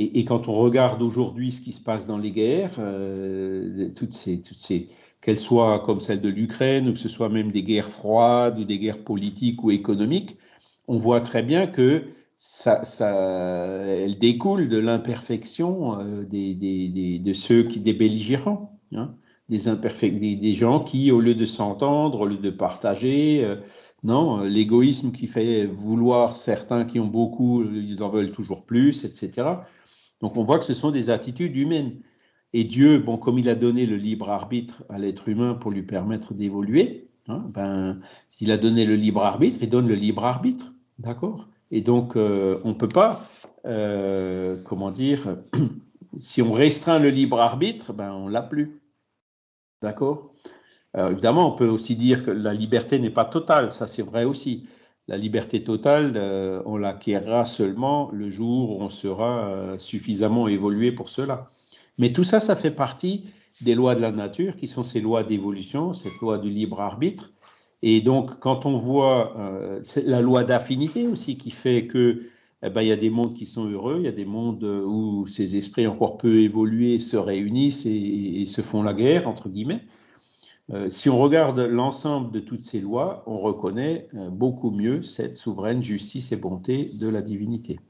Et, quand on regarde aujourd'hui ce qui se passe dans les guerres, euh, toutes ces, toutes ces, qu'elles soient comme celle de l'Ukraine ou que ce soit même des guerres froides ou des guerres politiques ou économiques, on voit très bien que ça, ça, elle découle de l'imperfection euh, des, des, de ceux qui, des belligérants, hein, des, des, des, gens qui, au lieu de s'entendre, au lieu de partager, euh, non, l'égoïsme qui fait vouloir certains qui ont beaucoup, ils en veulent toujours plus, etc. Donc on voit que ce sont des attitudes humaines. Et Dieu, bon, comme il a donné le libre arbitre à l'être humain pour lui permettre d'évoluer, hein, ben, s'il a donné le libre arbitre, il donne le libre arbitre, d'accord? Et donc, euh, on ne peut pas, euh, comment dire, si on restreint le libre arbitre, ben, on l'a plus. D'accord? Évidemment, on peut aussi dire que la liberté n'est pas totale, ça c'est vrai aussi. La liberté totale, euh, on l'acquérera seulement le jour où on sera suffisamment évolué pour cela. Mais tout ça, ça fait partie des lois de la nature, qui sont ces lois d'évolution, cette loi du libre arbitre, et donc, quand on voit euh, la loi d'affinité aussi qui fait que eh ben, il y a des mondes qui sont heureux, il y a des mondes où ces esprits encore peu évolués se réunissent et, se font la guerre, entre guillemets. Euh, si on regarde l'ensemble de toutes ces lois, on reconnaît euh, beaucoup mieux cette souveraine justice et bonté de la divinité.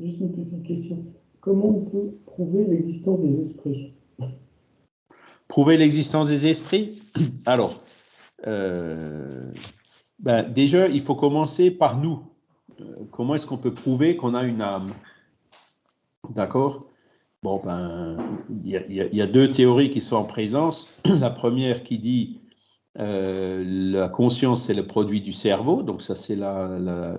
Juste une petite question. Comment on peut prouver l'existence des esprits? Prouver l'existence des esprits? Alors, euh, ben, déjà, il faut commencer par nous. Comment est-ce qu'on peut prouver qu'on a une âme? D'accord? Bon, ben, il y, a deux théories qui sont en présence. La première qui dit euh, la conscience, c'est le produit du cerveau, donc ça, c'est la,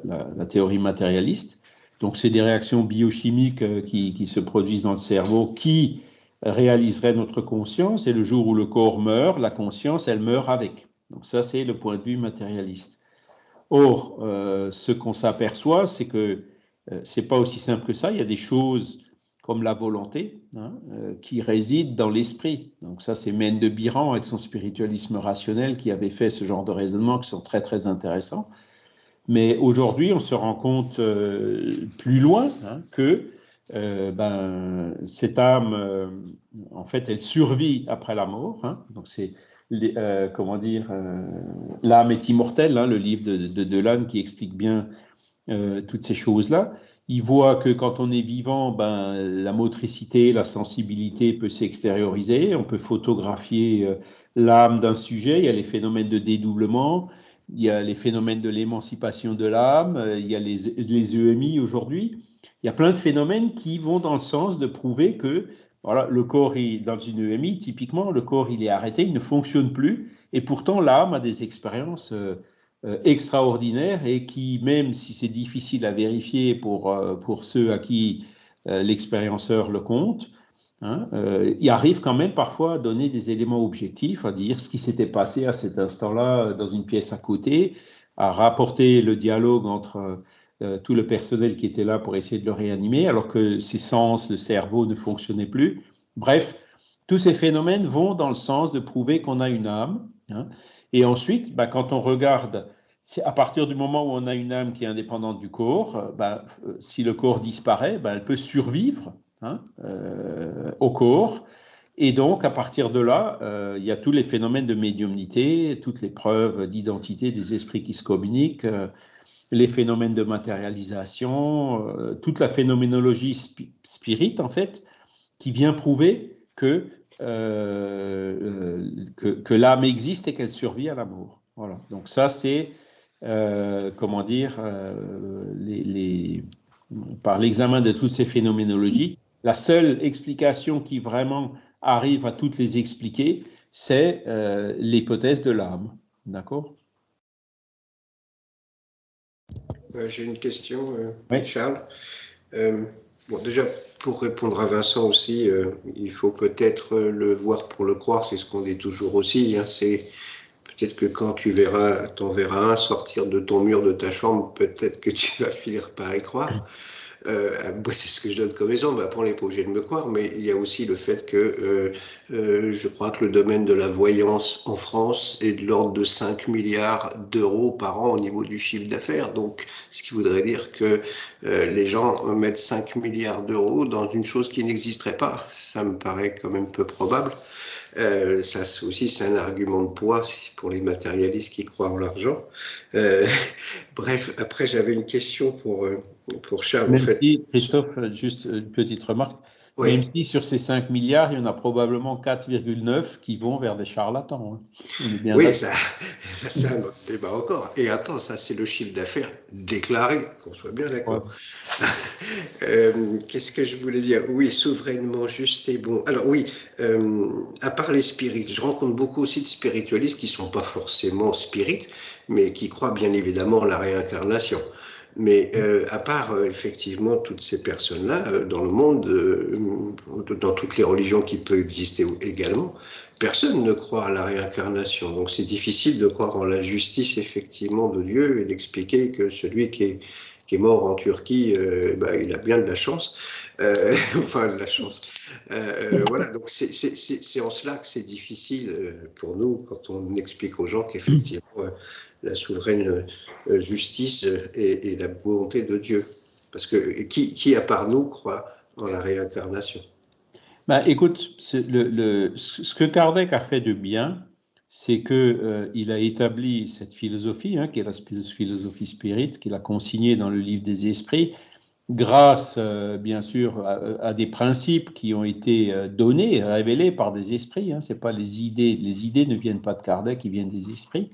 théorie matérialiste. Donc, c'est des réactions biochimiques qui, qui, se produisent dans le cerveau qui réaliseraient notre conscience, et le jour où le corps meurt, la conscience, elle meurt avec. Donc ça, c'est le point de vue matérialiste. Or, euh, ce qu'on s'aperçoit, c'est que euh, c'est pas aussi simple que ça. Il y a des choses comme la volonté hein, euh, qui résident dans l'esprit. Donc ça, c'est Mène de Biran avec son spiritualisme rationnel qui avait fait ce genre de raisonnement qui sont très très intéressants. Mais aujourd'hui, on se rend compte plus loin hein, que ben, cette âme, en fait, elle survit après la mort. Hein. donc c'est euh, comment dire, euh, l'âme est immortelle, le livre de, de Delane qui explique bien euh, toutes ces choses-là. Il voit que quand on est vivant, ben, la motricité, la sensibilité peut s'extérioriser. On peut photographier l'âme d'un sujet. Il y a les phénomènes de dédoublement. il y a les phénomènes de l'émancipation de l'âme, il y a les, les EMI aujourd'hui. Il y a plein de phénomènes qui vont dans le sens de prouver que voilà, le corps, est, dans une EMI, typiquement, le corps, il est arrêté, il ne fonctionne plus, et pourtant l'âme a des expériences euh, euh, extraordinaires et qui, même si c'est difficile à vérifier pour, euh, pour ceux à qui l'expérienceur le compte, hein, il arrive quand même parfois à donner des éléments objectifs, à dire ce qui s'était passé à cet instant-là dans une pièce à côté, à rapporter le dialogue entre euh, tout le personnel qui était là pour essayer de le réanimer, alors que ses sens, le cerveau ne fonctionnaient plus. Bref, tous ces phénomènes vont dans le sens de prouver qu'on a une âme. Hein. Et ensuite, bah, quand on regarde, à partir du moment où on a une âme qui est indépendante du corps, euh, euh, si le corps disparaît, bah, elle peut survivre hein, au corps. Et donc, à partir de là, il y a tous les phénomènes de médiumnité, toutes les preuves d'identité des esprits qui se communiquent, les phénomènes de matérialisation, euh, toute la phénoménologie spirite, en fait, qui vient prouver que, euh, que, l'âme existe et qu'elle survit à l'amour. Voilà. Donc ça, c'est, euh, comment dire, les, par l'examen de toutes ces phénoménologies, la seule explication qui vraiment arrive à toutes les expliquer, c'est l'hypothèse de l'âme. D'accord? Euh, j'ai une question, euh, Charles. Euh, bon, déjà, pour répondre à Vincent aussi, il faut peut-être le voir pour le croire, c'est ce qu'on dit toujours aussi. Hein, c'est peut-être que quand tu verras, t'en verras un sortir de ton mur de ta chambre, peut-être que tu vas finir par y croire. Euh, c'est ce que je donne comme exemple. Après, on n'est pas obligé de me croire, mais il y a aussi le fait que euh, euh, je crois que le domaine de la voyance en France est de l'ordre de 5 milliards d'euros par an au niveau du chiffre d'affaires. Donc, ce qui voudrait dire que les gens mettent 5 milliards d'euros dans une chose qui n'existerait pas. Ça me paraît quand même peu probable. Euh, ça aussi, c'est un argument de poids pour les matérialistes qui croient en l'argent. Euh, bref, après, j'avais une question pour, euh, pour Charles. Si, Christophe, juste une petite remarque. Même si sur ces 5 milliards, il y en a probablement 4,9 qui vont vers des charlatans. Hein. oui, ça, c'est un autre débat encore. Et attends, ça c'est le chiffre d'affaires déclaré, qu'on soit bien d'accord. Euh, qu'est-ce que je voulais dire? Oui, souverainement juste et bon. Alors oui, euh, à part les spirites, je rencontre beaucoup aussi de spiritualistes qui ne sont pas forcément spirites, mais qui croient bien évidemment en la réincarnation. Mais euh, à part euh, effectivement toutes ces personnes-là, euh, dans le monde, dans toutes les religions qui peuvent exister également, personne ne croit à la réincarnation. Donc c'est difficile de croire en la justice effectivement de Dieu et d'expliquer que celui qui est, qui est mort en Turquie, bah, il a bien de la chance. enfin, de la chance. voilà, donc c'est en cela que c'est difficile pour nous quand on explique aux gens qu'effectivement la souveraine euh, justice et, la volonté de Dieu. Parce que qui, qui, à part nous, croit en la réincarnation? Bah, Écoute, ce que Kardec a fait de bien, c'est qu'il euh, a établi cette philosophie, hein, qui est la philosophie spirit, qu'il a consignée dans le livre des esprits, grâce, euh, bien sûr, à, des principes qui ont été donnés, révélés par des esprits. Hein, pas les idées, les idées ne viennent pas de Kardec, ils viennent des esprits.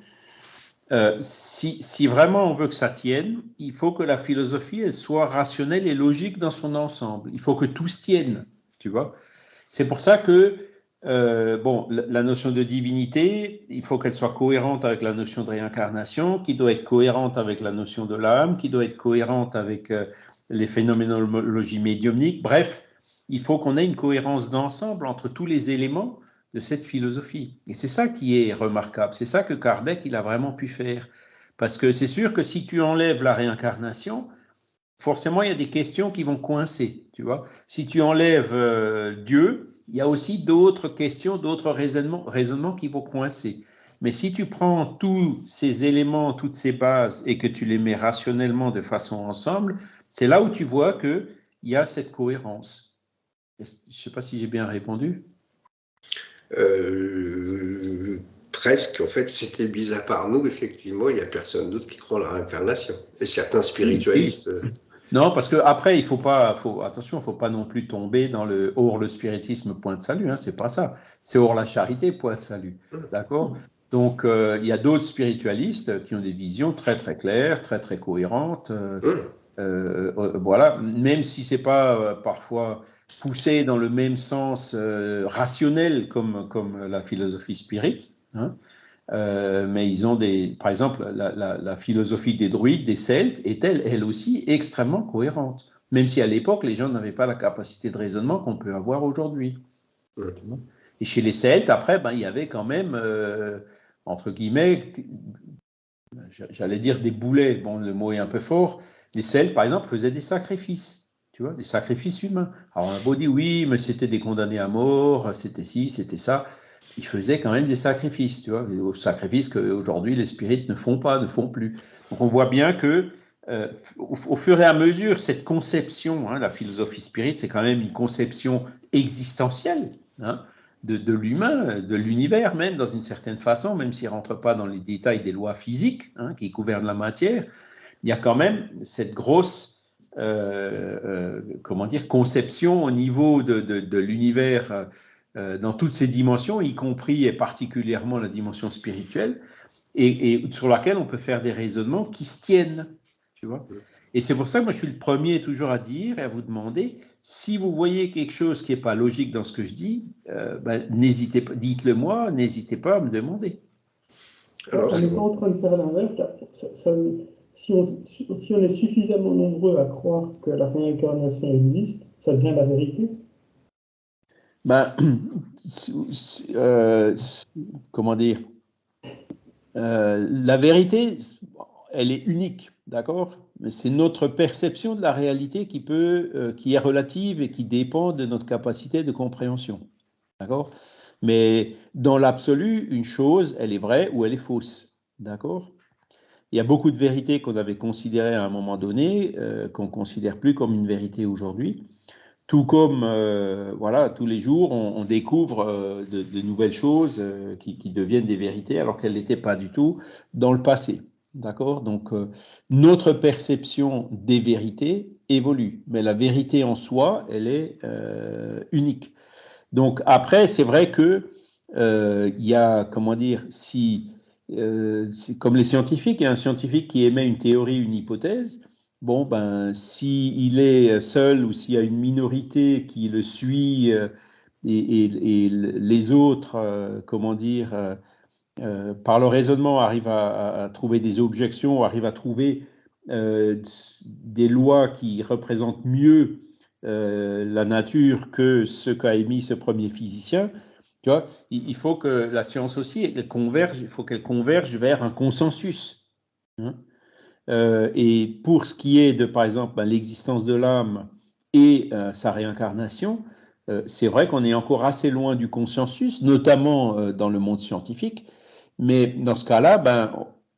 Euh, si, vraiment on veut que ça tienne, il faut que la philosophie elle soit rationnelle et logique dans son ensemble. Il faut que tout se tienne, tu vois. C'est pour ça que euh, bon, la, notion de divinité, il faut qu'elle soit cohérente avec la notion de réincarnation, qui doit être cohérente avec la notion de l'âme, qui doit être cohérente avec euh, les phénoménologies médiumniques. Bref, il faut qu'on ait une cohérence d'ensemble entre tous les éléments de cette philosophie. Et c'est ça qui est remarquable, c'est ça que Kardec il a vraiment pu faire. Parce que c'est sûr que si tu enlèves la réincarnation, forcément il y a des questions qui vont coincer, tu vois. Si tu enlèves euh, Dieu, il y a aussi d'autres questions, d'autres raisonnements, raisonnements qui vont coincer. Mais si tu prends tous ces éléments, toutes ces bases et que tu les mets rationnellement de façon ensemble, c'est là où tu vois qu'il y a cette cohérence. Je ne sais pas si j'ai bien répondu. Euh, presque, en fait, c'était mis à part nous, effectivement, il n'y a personne d'autre qui croit en la réincarnation. Et certains spiritualistes. Euh, non, parce que après, il faut pas, faut, attention, il faut pas non plus tomber dans le hors le spiritisme point de salut, hein, c'est pas ça. C'est hors la charité point de salut, d'accord? Donc, euh, il y a d'autres spiritualistes qui ont des visions très très claires, très très cohérentes. Voilà, même si c'est pas parfois poussé dans le même sens rationnel comme, comme la philosophie spirit. Hein, mais ils ont des, par exemple, la, philosophie des druides, des celtes, est elle, elle aussi extrêmement cohérente même si à l'époque, les gens n'avaient pas la capacité de raisonnement qu'on peut avoir aujourd'hui. Et chez les Celtes, après, ben, il y avait quand même, euh, entre guillemets, j'allais dire des boulets, bon, le mot est un peu fort, les Celtes, par exemple, faisaient des sacrifices, tu vois, des sacrifices humains. Alors on a beau dire, oui, mais c'était des condamnés à mort, c'était ci, c'était ça, ils faisaient quand même des sacrifices, tu vois, des sacrifices qu'aujourd'hui les spirites ne font pas, ne font plus. Donc on voit bien que euh, au, fur et à mesure, cette conception, hein, la philosophie spirit, c'est quand même une conception existentielle hein, de, l'humain, de l'univers même, dans une certaine façon, même s'il ne rentre pas dans les détails des lois physiques hein, qui gouvernent la matière, il y a quand même cette grosse, euh, euh, comment dire, conception au niveau de, l'univers dans toutes ses dimensions, y compris et particulièrement la dimension spirituelle, et sur laquelle on peut faire des raisonnements qui se tiennent. Et c'est pour ça que moi, je suis le premier toujours à dire et à vous demander, si vous voyez quelque chose qui n'est pas logique dans ce que je dis, euh, ben, n'hésitez pas, dites-le moi, n'hésitez pas à me demander. Alors, on n'est pas en train de faire l'inverse. Si on, est suffisamment nombreux à croire que la réincarnation existe, ça devient la vérité? Euh, comment dire? Euh, La vérité, elle est unique. D'accord? Mais c'est notre perception de la réalité qui, peut, euh, qui est relative et qui dépend de notre capacité de compréhension. D'accord? Mais dans l'absolu, une chose, elle est vraie ou elle est fausse. D'accord? Il y a beaucoup de vérités qu'on avait considérées à un moment donné, euh, qu'on ne considère plus comme une vérité aujourd'hui. Tout comme, euh, voilà, tous les jours, on, découvre de, nouvelles choses qui, qui, deviennent des vérités alors qu'elles n'étaient pas du tout dans le passé. D'accord? Donc, euh, notre perception des vérités évolue, mais la vérité en soi, elle est euh, unique. Donc, après, c'est vrai que euh, il y a, comment dire, si, comme les scientifiques, a un scientifique qui émet une théorie, une hypothèse. Bon, ben, s'il est seul ou s'il y a une minorité qui le suit et, et les autres, comment dire, euh, par le raisonnement, arrive à, trouver des objections, arrive à trouver euh, des lois qui représentent mieux euh, la nature que ce qu'a émis ce premier physicien. Tu vois, il, faut que la science aussi, elle converge, il faut qu'elle converge vers un consensus. Hein. et pour ce qui est de, par exemple, ben, l'existence de l'âme et sa réincarnation, c'est vrai qu'on est encore assez loin du consensus, notamment dans le monde scientifique, mais dans ce cas-là, ben,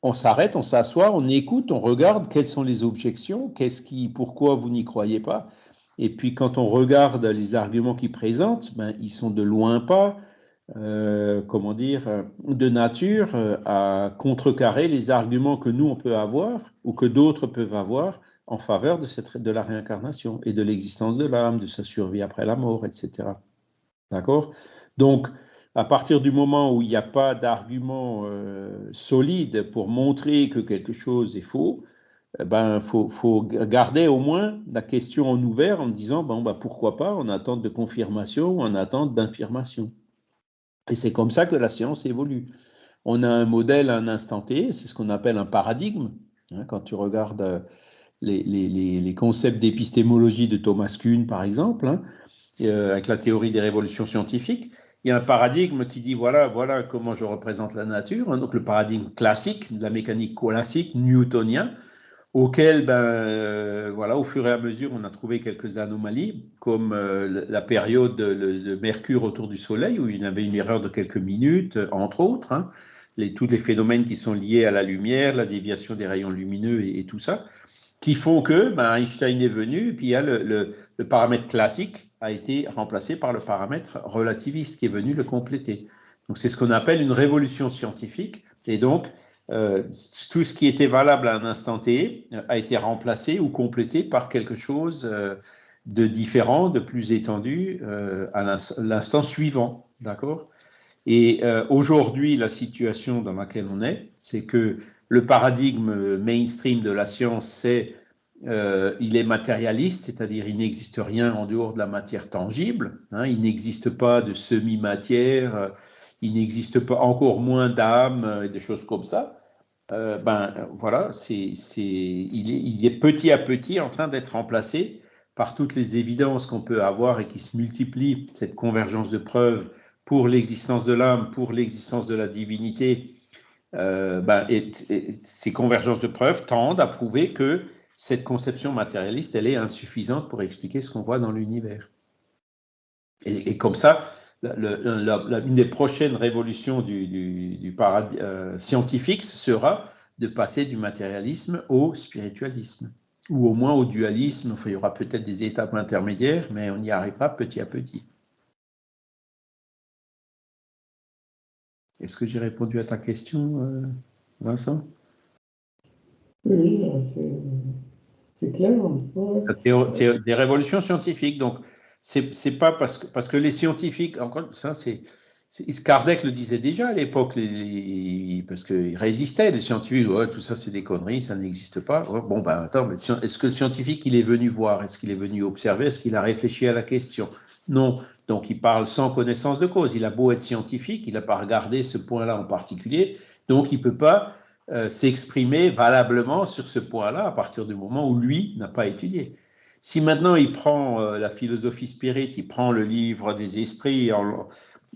on s'arrête, on s'assoit, on écoute, on regarde quelles sont les objections, qu'est-ce qui, pourquoi vous n'y croyez pas. Et puis quand on regarde les arguments qu'ils présentent, ben, ils sont de loin pas, euh, comment dire, de nature euh, à contrecarrer les arguments que nous on peut avoir ou que d'autres peuvent avoir en faveur de, de la réincarnation et de l'existence de l'âme, de sa survie après la mort, etc. D'accord? Donc, à partir du moment où il n'y a pas d'argument euh, solide pour montrer que quelque chose est faux, eh ben, faut, garder au moins la question en ouvert en disant bah, pourquoi pas en attente de confirmation ou en attente d'information. Et c'est comme ça que la science évolue. On a un modèle à un instant T, c'est ce qu'on appelle un paradigme. Hein, quand tu regardes euh, les, concepts d'épistémologie de Thomas Kuhn, par exemple, hein, euh, avec la théorie des révolutions scientifiques, il y a un paradigme qui dit voilà, voilà comment je représente la nature, hein, donc le paradigme classique, de la mécanique classique, newtonien, auquel, ben, euh, voilà, au fur et à mesure, on a trouvé quelques anomalies, comme euh, la période de, Mercure autour du Soleil, où il y avait une erreur de quelques minutes, entre autres, hein, tous les phénomènes qui sont liés à la lumière, la déviation des rayons lumineux et, tout ça, qui font que ben, Einstein est venu, et puis il y a le paramètre classique a été remplacé par le paramètre relativiste qui est venu le compléter. Donc c'est ce qu'on appelle une révolution scientifique. Et donc euh, tout ce qui était valable à un instant T euh, a été remplacé ou complété par quelque chose euh, de différent, de plus étendu à l'instant suivant. D'accord? Et aujourd'hui, la situation dans laquelle on est, c'est que le paradigme mainstream de la science, c'est il est matérialiste, c'est-à-dire il n'existe rien en dehors de la matière tangible. Hein, il n'existe pas de semi-matière, il n'existe pas encore moins d'âme, et des choses comme ça. ben voilà, c'est, il, est, il est petit à petit en train d'être remplacé par toutes les évidences qu'on peut avoir et qui se multiplient, cette convergence de preuves pour l'existence de l'âme, pour l'existence de la divinité, euh, ben, ces convergences de preuves tendent à prouver que cette conception matérialiste, elle est insuffisante pour expliquer ce qu'on voit dans l'univers. Et, comme ça, une des prochaines révolutions du, du, paradis, euh, scientifique sera de passer du matérialisme au spiritualisme, ou au moins au dualisme. Enfin, il y aura peut-être des étapes intermédiaires, mais on y arrivera petit à petit. Est-ce que j'ai répondu à ta question, euh, Vincent? Oui, c'est clair. Des révolutions scientifiques, donc c'est pas parce que, parce que les scientifiques, encore ça, c'est. Kardec le disait déjà à l'époque, parce qu'il résistait, les scientifiques, tout ça c'est des conneries, ça n'existe pas. bon, ben attends, est-ce que le scientifique il est venu voir? Est-ce qu'il est venu observer? Est-ce qu'il a réfléchi à la question? Non. Donc il parle sans connaissance de cause. Il a beau être scientifique, il n'a pas regardé ce point-là en particulier, donc il ne peut pas euh, s'exprimer valablement sur ce point-là à partir du moment où lui n'a pas étudié. Si maintenant il prend euh, la philosophie spirit, il prend le livre des esprits,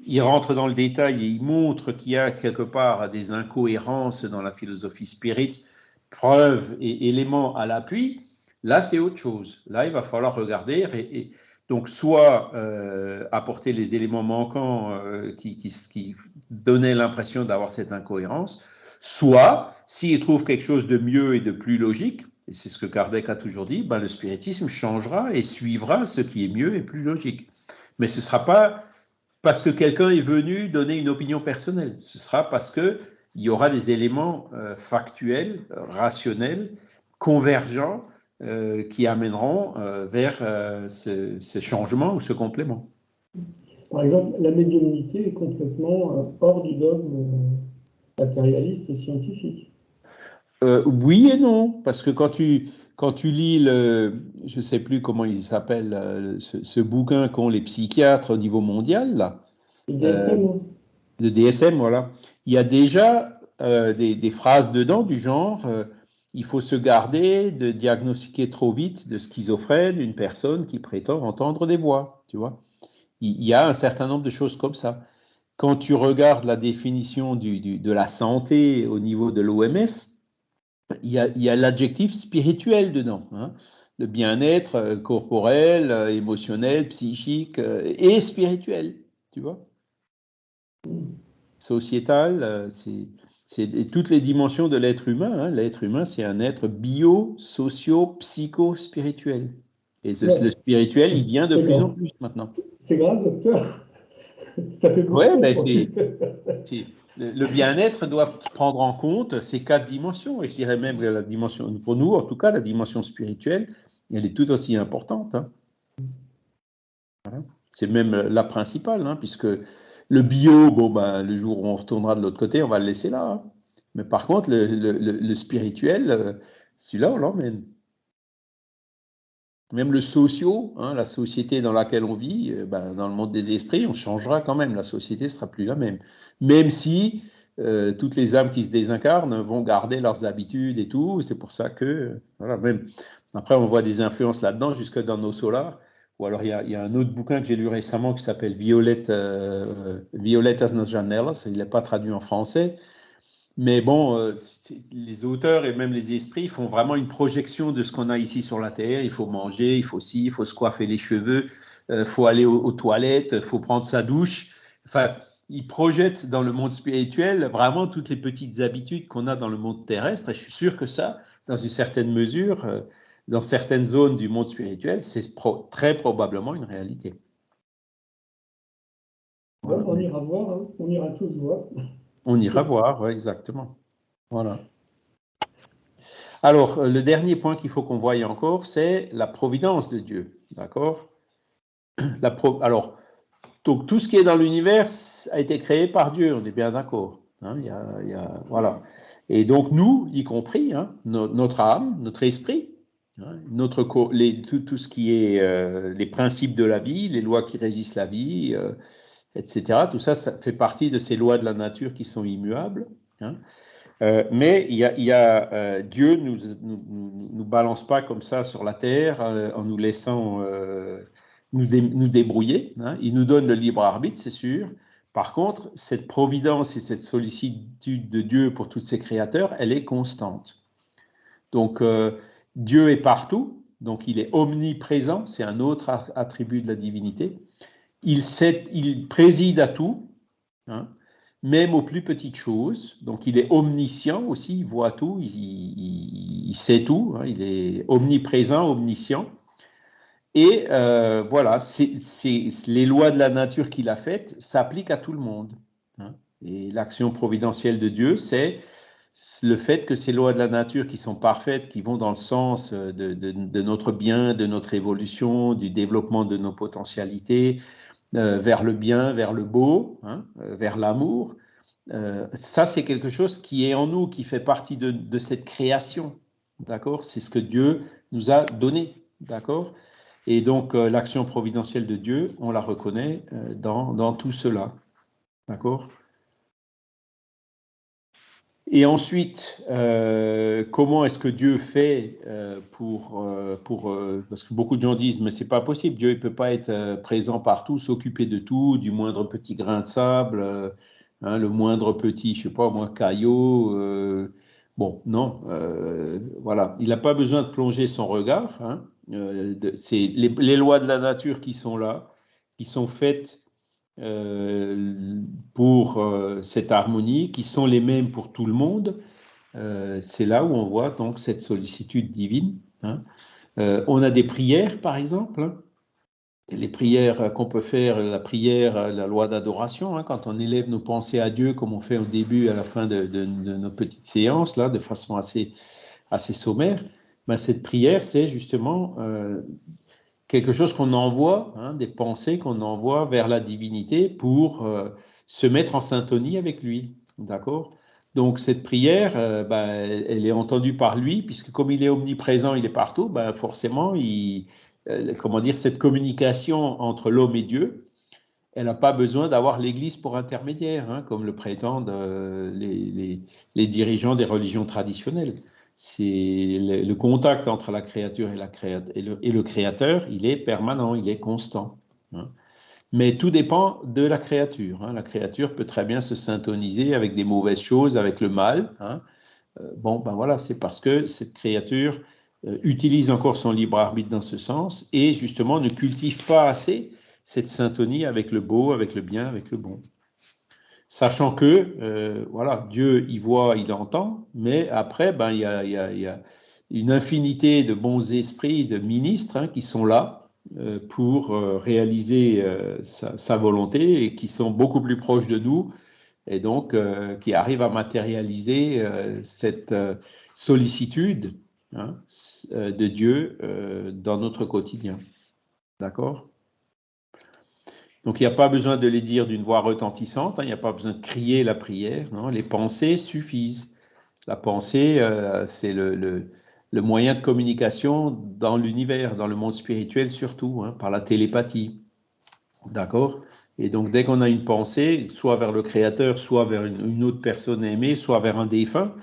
il rentre dans le détail et il montre qu'il y a quelque part des incohérences dans la philosophie spirit, preuves et éléments à l'appui, là c'est autre chose. Là il va falloir regarder et donc, soit euh, apporter les éléments manquants euh, qui, donnaient l'impression d'avoir cette incohérence, soit, s'il trouve quelque chose de mieux et de plus logique, et c'est ce que Kardec a toujours dit, ben, le spiritisme changera et suivra ce qui est mieux et plus logique. Mais ce ne sera pas parce que quelqu'un est venu donner une opinion personnelle, ce sera parce qu'il y aura des éléments euh, factuels, rationnels, convergents, euh, qui amèneront euh, vers euh, ce, changement ou ce complément. Par exemple, la médiumnité est complètement hors du dogme matérialiste et scientifique. Oui et non, parce que quand tu, quand tu lis le, je ne sais plus comment il s'appelle, ce, bouquin qu'ont les psychiatres au niveau mondial, là, le DSM. le DSM, voilà, il y a déjà des, des, phrases dedans du genre il faut se garder de diagnostiquer trop vite de schizophrène une personne qui prétend entendre des voix, tu vois. Il y a un certain nombre de choses comme ça. Quand tu regardes la définition de la santé au niveau de l'OMS, il y a, l'adjectif spirituel dedans. Hein. Le bien-être euh, corporel, euh, émotionnel, psychique euh, et spirituel, tu vois. Sociétal, c'est c'est toutes les dimensions de l'être humain. Hein. L'être humain, c'est un être bio, socio, psycho, spirituel. Et le spirituel, il vient de plus en plus maintenant. C'est grave, docteur. Ça fait beaucoup. Ouais, ben le bien-être doit prendre en compte ces quatre dimensions. Et je dirais même que la dimension, pour nous, en tout cas, la dimension spirituelle, elle est tout aussi importante. Hein. C'est même la principale, hein, puisque le bio, bon, ben, le jour où on retournera de l'autre côté, on va le laisser là. Hein. Mais par contre, le, spirituel, euh, celui-là, on l'emmène. Même le socio, hein, la société dans laquelle on vit, euh, ben, dans le monde des esprits, on changera quand même. La société sera plus la même. Même si euh, toutes les âmes qui se désincarnent vont garder leurs habitudes et tout. C'est pour ça que, voilà, même. Après, on voit des influences là-dedans, jusque dans nos solars. Ou alors, il y, a, un autre bouquin que j'ai lu récemment qui s'appelle Violette, euh, Violetas nas janelas. Il n'est pas traduit en français. Mais bon, euh, les auteurs et même les esprits font vraiment une projection de ce qu'on a ici sur la Terre. Il faut manger, il faut ci, il faut se coiffer les cheveux, il euh, faut aller aux, toilettes, il faut prendre sa douche. Enfin, ils projettent dans le monde spirituel vraiment toutes les petites habitudes qu'on a dans le monde terrestre. Et je suis sûr que ça, dans une certaine mesure, euh, dans certaines zones du monde spirituel, c'est très probablement une réalité. on ira voir, hein. on ira tous voir. On ira voir, exactement. Voilà. Alors, euh, le dernier point qu'il faut qu'on voie encore, c'est la providence de Dieu. D'accord? Alors, Donc tout ce qui est dans l'univers a été créé par Dieu, on est bien d'accord. Hein, voilà. Et donc nous, y compris, hein, notre âme, notre esprit, hein, notre les, tout, ce qui est euh, les principes de la vie, les lois qui résistent la vie, euh, etc. Tout ça, ça fait partie de ces lois de la nature qui sont immuables. Euh, mais il y a, Dieu nous, nous, nous, balance pas comme ça sur la terre en nous laissant nous, nous, débrouiller. Il nous donne le libre arbitre, c'est sûr. Par contre, cette providence et cette sollicitude de Dieu pour tous ses créateurs, elle est constante. Donc, euh, Dieu est partout, donc il est omniprésent, c'est un autre attribut de la divinité. Il, il préside à tout, hein, même aux plus petites choses. Donc, il est omniscient aussi, il voit tout, il, sait tout, hein, il est omniprésent, omniscient. Et euh, voilà, les lois de la nature qu'il a faites s'appliquent à tout le monde. Hein. Et l'action providentielle de Dieu, c'est le fait que ces lois de la nature qui sont parfaites, qui vont dans le sens de, notre bien, de notre évolution, du développement de nos potentialités, euh, vers le bien, vers le beau, hein, euh, vers l'amour, ça c'est quelque chose qui est en nous, qui fait partie de, cette création. D'accord? C'est ce que Dieu nous a donné. D'accord? Et donc, euh, l'action providentielle de Dieu, on la reconnaît euh, dans, tout cela. D'accord? Et ensuite, euh, comment est-ce que Dieu fait pour, pour parce que beaucoup de gens disent mais c'est pas possible, Dieu ne peut pas être présent partout, s'occuper de tout, du moindre petit grain de sable, hein, le moindre petit, je sais pas moi, caillot. bon, non, voilà, il n'a pas besoin de plonger son regard. Hein, euh, c'est les, lois de la nature qui sont là, qui sont faites euh, pour euh, cette harmonie, qui sont les mêmes pour tout le monde. c'est là où on voit donc cette sollicitude divine. Hein. on a des prières, par exemple. Hein. les prières qu'on peut faire, la prière, la loi d'adoration, hein, quand on élève nos pensées à Dieu, comme on fait au début et à la fin de, de, nos petites séances, là, de façon assez, assez sommaire, ben, cette prière, c'est justement euh, quelque chose qu'on envoie, hein, des pensées qu'on envoie vers la divinité pour euh, se mettre en syntonie avec lui. D'accord? Donc cette prière, euh, ben, elle, est entendue par lui, puisque comme il est omniprésent, il est partout, ben, forcément, il, comment dire, cette communication entre l'homme et Dieu, elle n'a pas besoin d'avoir l'Église pour intermédiaire, hein, comme le prétendent les, dirigeants des religions traditionnelles c'est le, contact entre la créature et, la et, le, créateur, il est permanent, il est constant. Hein. Mais tout dépend de la créature. Hein. La créature peut très bien se syntoniser avec des mauvaises choses, avec le mal. Hein. Euh, bon, ben voilà, c'est parce que cette créature euh, utilise encore son libre arbitre dans ce sens et justement ne cultive pas assez cette syntonie avec le beau, avec le bien, avec le bon. Sachant que, euh, voilà, Dieu, il voit, il entend, mais après, ben, il y a, y a, une infinité de bons esprits, de ministres hein, qui sont là euh, pour euh, réaliser sa, volonté et qui sont beaucoup plus proches de nous et donc qui arrivent à matérialiser cette sollicitude hein, de Dieu dans notre quotidien. D'accord? Donc il n'y a pas besoin de les dire d'une voix retentissante, hein, il n'y a pas besoin de crier la prière, non, les pensées suffisent. La pensée, euh, c'est le, moyen de communication dans l'univers, dans le monde spirituel surtout, hein, par la télépathie. D'accord? Et donc dès qu'on a une pensée, soit vers le Créateur, soit vers une, autre personne aimée, soit vers un défunt,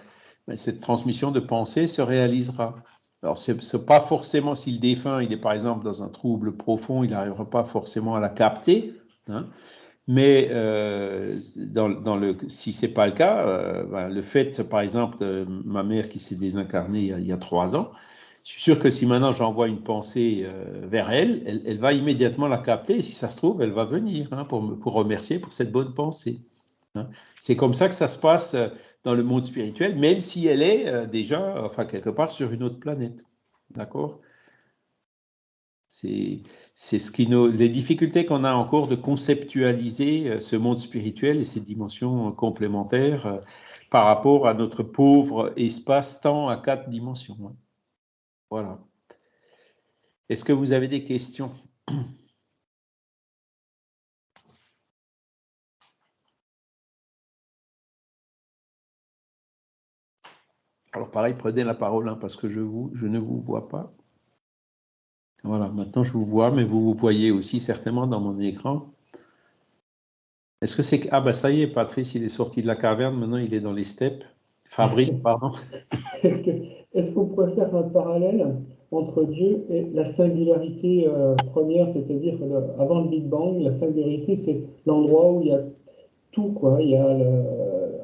ben, cette transmission de pensée se réalisera. Alors, ce n'est pas forcément si le défunt, il est par exemple dans un trouble profond, il n'arrivera pas forcément à la capter. Hein. mais euh, dans, le, si ce n'est pas le cas, euh, ben, le fait, par exemple, de ma mère qui s'est désincarnée il y, a, trois ans, je suis sûr que si maintenant j'envoie une pensée euh, vers elle, elle, va immédiatement la capter. Et si ça se trouve, elle va venir hein, pour, pour remercier pour cette bonne pensée. Hein. C'est comme ça que ça se passe dans le monde spirituel, même si elle est euh, déjà, enfin, quelque part sur une autre planète. D'accord? C'est ce qui nous, les difficultés qu'on a encore de conceptualiser euh, ce monde spirituel et ses dimensions complémentaires euh, par rapport à notre pauvre espace-temps à quatre dimensions. Hein. Voilà. Est-ce que vous avez des questions? Alors pareil, prenez la parole hein, parce que je, vous, je ne vous vois pas. Voilà, maintenant je vous vois, mais vous vous voyez aussi certainement dans mon écran. Est-ce que c'est... Ah ben ça y est, Patrice, il est sorti de la caverne, maintenant il est dans les steppes. Fabrice, pardon. Est-ce qu'on pourrait faire un parallèle entre Dieu et la singularité euh, première, c'est-à-dire avant le Big Bang, la singularité, c'est l'endroit où il y a tout, quoi. Il y a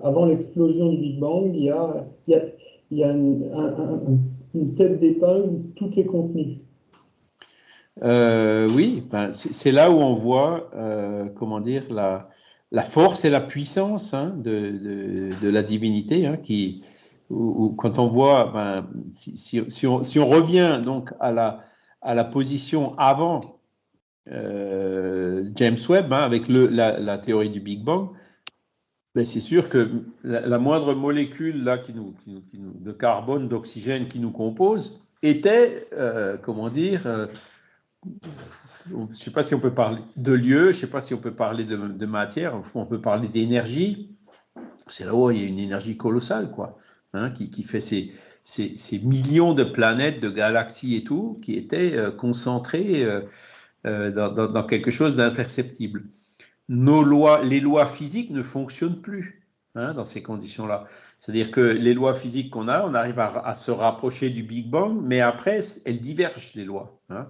avant l'explosion du Big Bang, il y a, il y a, une tête d'épingle où tout est contenu. Euh, oui, ben, c'est là où on voit, euh, comment dire, la, force et la puissance hein, de, la divinité, hein, qui, quand on voit, ben, si, on, revient donc à la, position avant euh, James Webb, hein, avec la, théorie du Big Bang, c'est sûr que la, moindre molécule là, qui nous, de carbone, d'oxygène qui nous compose était, comment dire, je ne sais pas si on peut parler de lieu, je ne sais pas si on peut parler de, matière, on peut parler d'énergie. C'est là où il y a une énergie colossale, quoi, hein, qui, fait ces, millions de planètes, de galaxies et tout, qui étaient euh, concentrées euh, euh, dans, quelque chose d'imperceptible. Nos lois, les lois physiques ne fonctionnent plus hein, dans ces conditions-là. C'est-à-dire que les lois physiques qu'on a, on arrive à, se rapprocher du Big Bang, mais après, elles divergent, les lois. Hein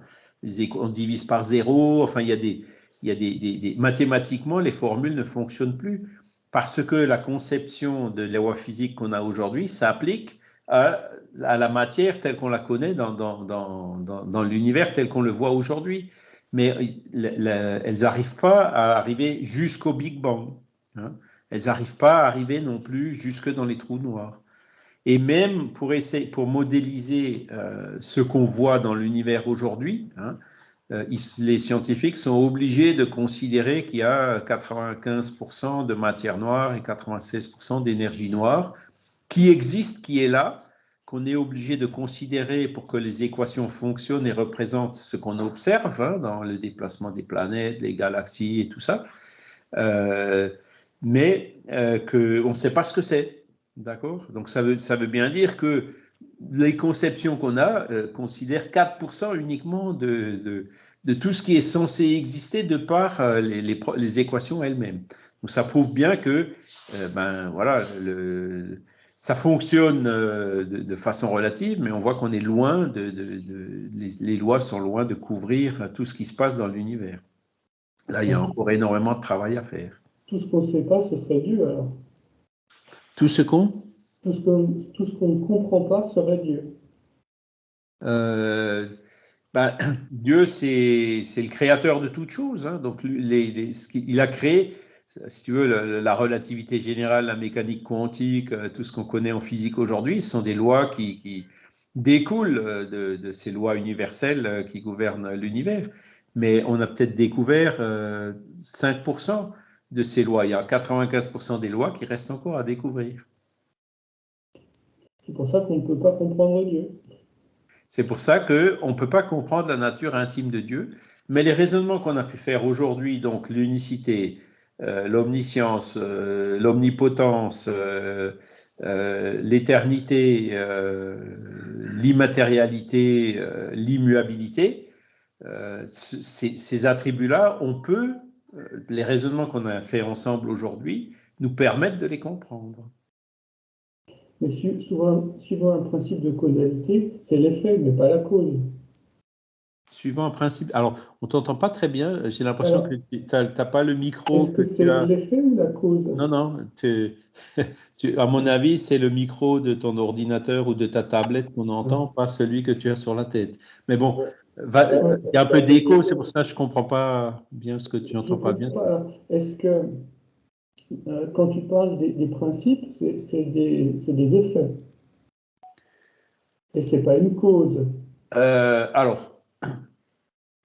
on divise par zéro, enfin il y a des, il y a des, mathématiquement les formules ne fonctionnent plus parce que la conception de la loi physique qu'on a aujourd'hui s'applique à, la matière telle qu'on la connaît dans, dans, dans, dans l'univers tel qu'on le voit aujourd'hui. Mais elles n'arrivent pas à arriver jusqu'au Big Bang. Hein. Elles n'arrivent pas à arriver non plus jusque dans les trous noirs. Et même pour modéliser euh, ce qu'on voit dans l'univers aujourd'hui, hein, euh, les scientifiques sont obligés de considérer qu'il y a 95% de matière noire et 96% d'énergie noire qui existe, qui est là, qu'on est obligé de considérer pour que les équations fonctionnent et représentent ce qu'on observe hein, dans le déplacement des planètes, les galaxies et tout ça, euh, mais qu'on ne sait pas ce que c'est. D'accord? Donc ça veut, ça veut bien dire que les conceptions qu'on a euh, considèrent 4% uniquement de, de, tout ce qui est censé exister de par euh, les, les, équations elles-mêmes. Donc ça prouve bien que euh, ben, voilà, le, ça fonctionne de, façon relative, mais on voit qu'on est loin de, les, les, lois sont loin de couvrir tout ce qui se passe dans l'univers. Là, il y a encore énormément de travail à faire. Tout ce qu'on ne sait pas, ce serait Dieu alors tout ce qu'on? Tout ce qu'on ne comprend pas serait Dieu. Euh, ben, Dieu, c'est le créateur de toutes choses. Hein. donc, les, il a créé, si tu veux, la, relativité générale, la mécanique quantique, euh, tout ce qu'on connaît en physique aujourd'hui, ce sont des lois qui, découlent euh, de, ces lois universelles qui gouvernent l'univers. Mais on a peut-être découvert 5% de ces lois. Il y a 95% des lois qui restent encore à découvrir. C'est pour ça qu'on ne peut pas comprendre Dieu. C'est pour ça qu'on ne peut pas comprendre la nature intime de Dieu. Mais les raisonnements qu'on a pu faire aujourd'hui, donc l'unicité, euh, l'omniscience, euh, l'omnipotence, euh, l'éternité, l'immatérialité, l'immuabilité, ces, attributs-là, on peut euh, les raisonnements qu'on a fait ensemble aujourd'hui nous permettent de les comprendre. Mais suivant un principe de causalité, c'est l'effet, mais pas la cause. Suivant un principe. Alors, on t'entend pas très bien. J'ai l'impression que tu n'as pas le micro. Est-ce que, c'est l'effet ou la cause? Non, non. à mon avis, c'est le micro de ton ordinateur ou de ta tablette qu'on entend, pas celui que tu as sur la tête. Mais bon, il y a un peu d'écho, c'est pour ça que je ne comprends pas bien ce que tu n'entends pas bien. Est-ce que euh, quand tu parles des, principes, c'est des, des, effets? Et ce n'est pas une cause? Euh, Alors,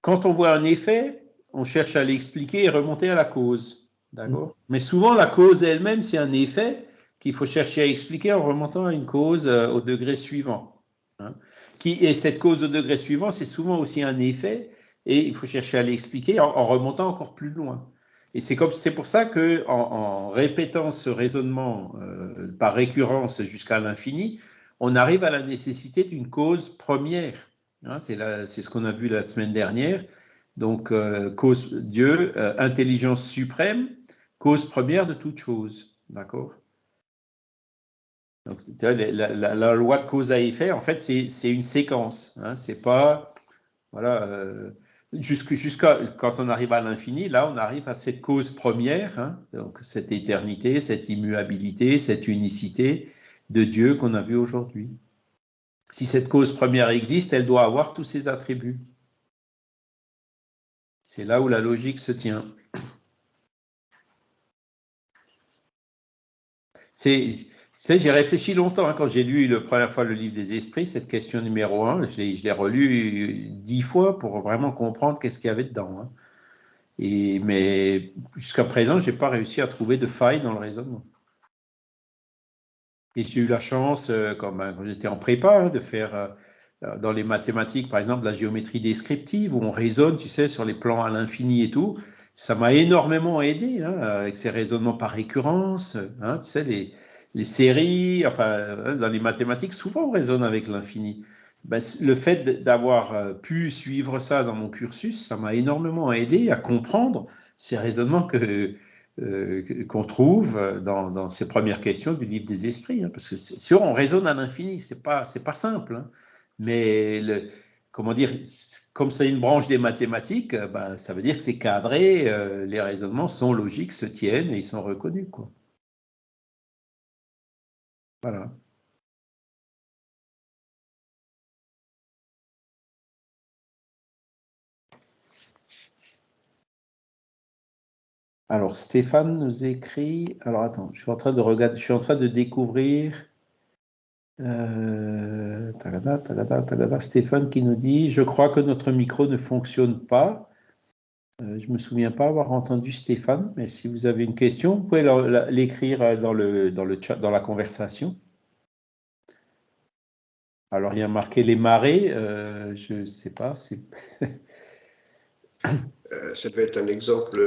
quand on voit un effet, on cherche à l'expliquer et remonter à la cause. D'accord? Mais souvent, la cause elle-même, c'est un effet qu'il faut chercher à expliquer en remontant à une cause euh, au degré suivant. Hein qui, et cette cause au degré suivant, c'est souvent aussi un effet, et il faut chercher à l'expliquer en, remontant encore plus loin. Et c'est pour ça que en, répétant ce raisonnement euh, par récurrence jusqu'à l'infini, on arrive à la nécessité d'une cause première. Hein, c'est ce qu'on a vu la semaine dernière. Donc, euh, cause Dieu, euh, intelligence suprême, cause première de toute chose. D'accord? Donc, la, loi de cause à effet, en fait, c'est une séquence. Hein, c'est pas. Voilà. Euh, jusqu'à quand on arrive à l'infini, là, on arrive à cette cause première, hein, donc cette éternité, cette immuabilité, cette unicité de Dieu qu'on a vu aujourd'hui. Si cette cause première existe, elle doit avoir tous ses attributs. C'est là où la logique se tient. J'ai réfléchi longtemps hein, quand j'ai lu la première fois le livre des esprits, cette question numéro un, je l'ai, relu dix fois pour vraiment comprendre qu'est-ce qu'il y avait dedans. Hein. Mais jusqu'à présent, je n'ai pas réussi à trouver de faille dans le raisonnement. Et j'ai eu la chance, euh, ben, quand j'étais en prépa, hein, de faire euh, dans les mathématiques, par exemple, la géométrie descriptive, où on raisonne, tu sais, sur les plans à l'infini et tout. Ça m'a énormément aidé, hein, avec ces raisonnements par récurrence, hein, tu sais, les, les séries, enfin, dans les mathématiques, souvent on raisonne avec l'infini. Ben, le fait d'avoir euh, pu suivre ça dans mon cursus, ça m'a énormément aidé à comprendre ces raisonnements que, euh, qu'on trouve dans, ces premières questions du livre des esprits. Hein, parce que si on raisonne à l'infini, c'est pas pas simple. Hein. mais comment dire, comme c'est une branche des mathématiques, euh, ben, ça veut dire que c'est cadré, euh, les raisonnements sont logiques, se tiennent et ils sont reconnus. Quoi. Voilà. Alors, Stéphane nous écrit. Alors, attends, je suis en train de regarder, je suis en train de découvrir. Euh, Stéphane qui nous dit Je crois que notre micro ne fonctionne pas. Euh, je ne me souviens pas avoir entendu Stéphane, mais si vous avez une question, vous pouvez l'écrire chat, dans la conversation. Alors, il y a marqué les marées, euh, je ne sais pas. ça devait être un exemple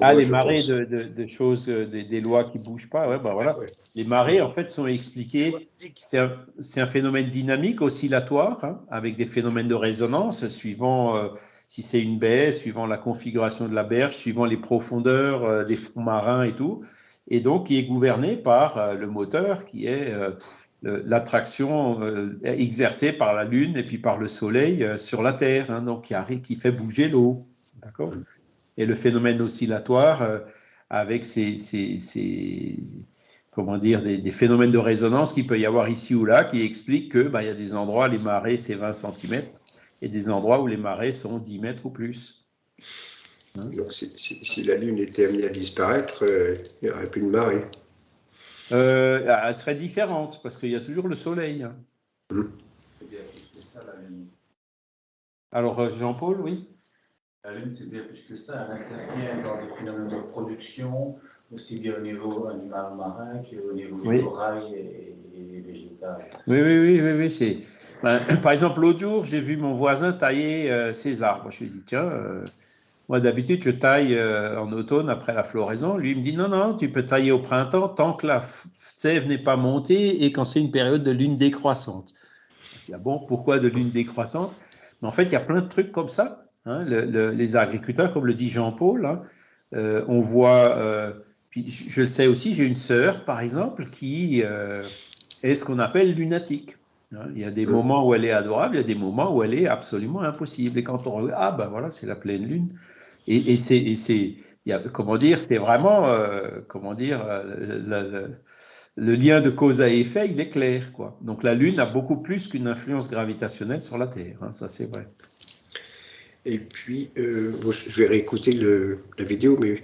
ah, les marées de, choses, euh, des, lois qui ne bougent pas. Ouais, bah voilà. Les marées, en fait, sont expliquées. C'est un, phénomène dynamique, oscillatoire, hein, avec des phénomènes de résonance, suivant euh, si c'est une baie, suivant la configuration de la berge, suivant les profondeurs euh, des fonds marins et tout. Et donc, qui est gouverné par le moteur, qui est l'attraction exercée par la Lune et puis par le Soleil sur la Terre, hein, donc qui, qui fait bouger l'eau. D'accord? Et le phénomène oscillatoire euh, avec ces, comment dire, des, phénomènes de résonance qu'il peut y avoir ici ou là qui expliquent que bah, il y a des endroits, les marées, c'est 20 cm, et des endroits où les marées sont 10 mètres ou plus. Hein? Donc, si, la Lune était amenée à disparaître, euh, il n'y aurait plus de marée. Euh, elle serait différente, parce qu'il y a toujours le Soleil. Hein. Mmh. Alors, Jean-Paul, oui? La Lune, c'est bien plus que ça. Elle intervient dans des phénomènes de production, aussi bien au niveau animal marin qu'au niveau du corail et, végétal. Oui, oui, oui, oui, oui c'est. Ben, par exemple, l'autre jour, j'ai vu mon voisin tailler euh, ses arbres. Je lui ai dit, tiens, euh, moi d'habitude, je taille euh, en automne après la floraison. Lui, il me dit, non, non, tu peux tailler au printemps tant que la sève n'est pas montée et quand c'est une période de lune décroissante. Je dis, ah bon, pourquoi de lune décroissante? Mais en fait, il y a plein de trucs comme ça Hein, les agriculteurs, comme le dit Jean-Paul, hein, euh, on voit, euh, puis je, le sais aussi, j'ai une sœur, par exemple, qui euh, est ce qu'on appelle lunatique. Hein. il y a des moments où elle est adorable, il y a des moments où elle est absolument impossible. Et quand on regarde, ah ben voilà, c'est la pleine lune. Et, et c'est, comment dire, c'est vraiment, comment dire, le, le, lien de cause à effet, il est clair, quoi. Donc la lune a beaucoup plus qu'une influence gravitationnelle sur la Terre, ça c'est vrai. Et puis, euh, je vais réécouter le, la vidéo, mais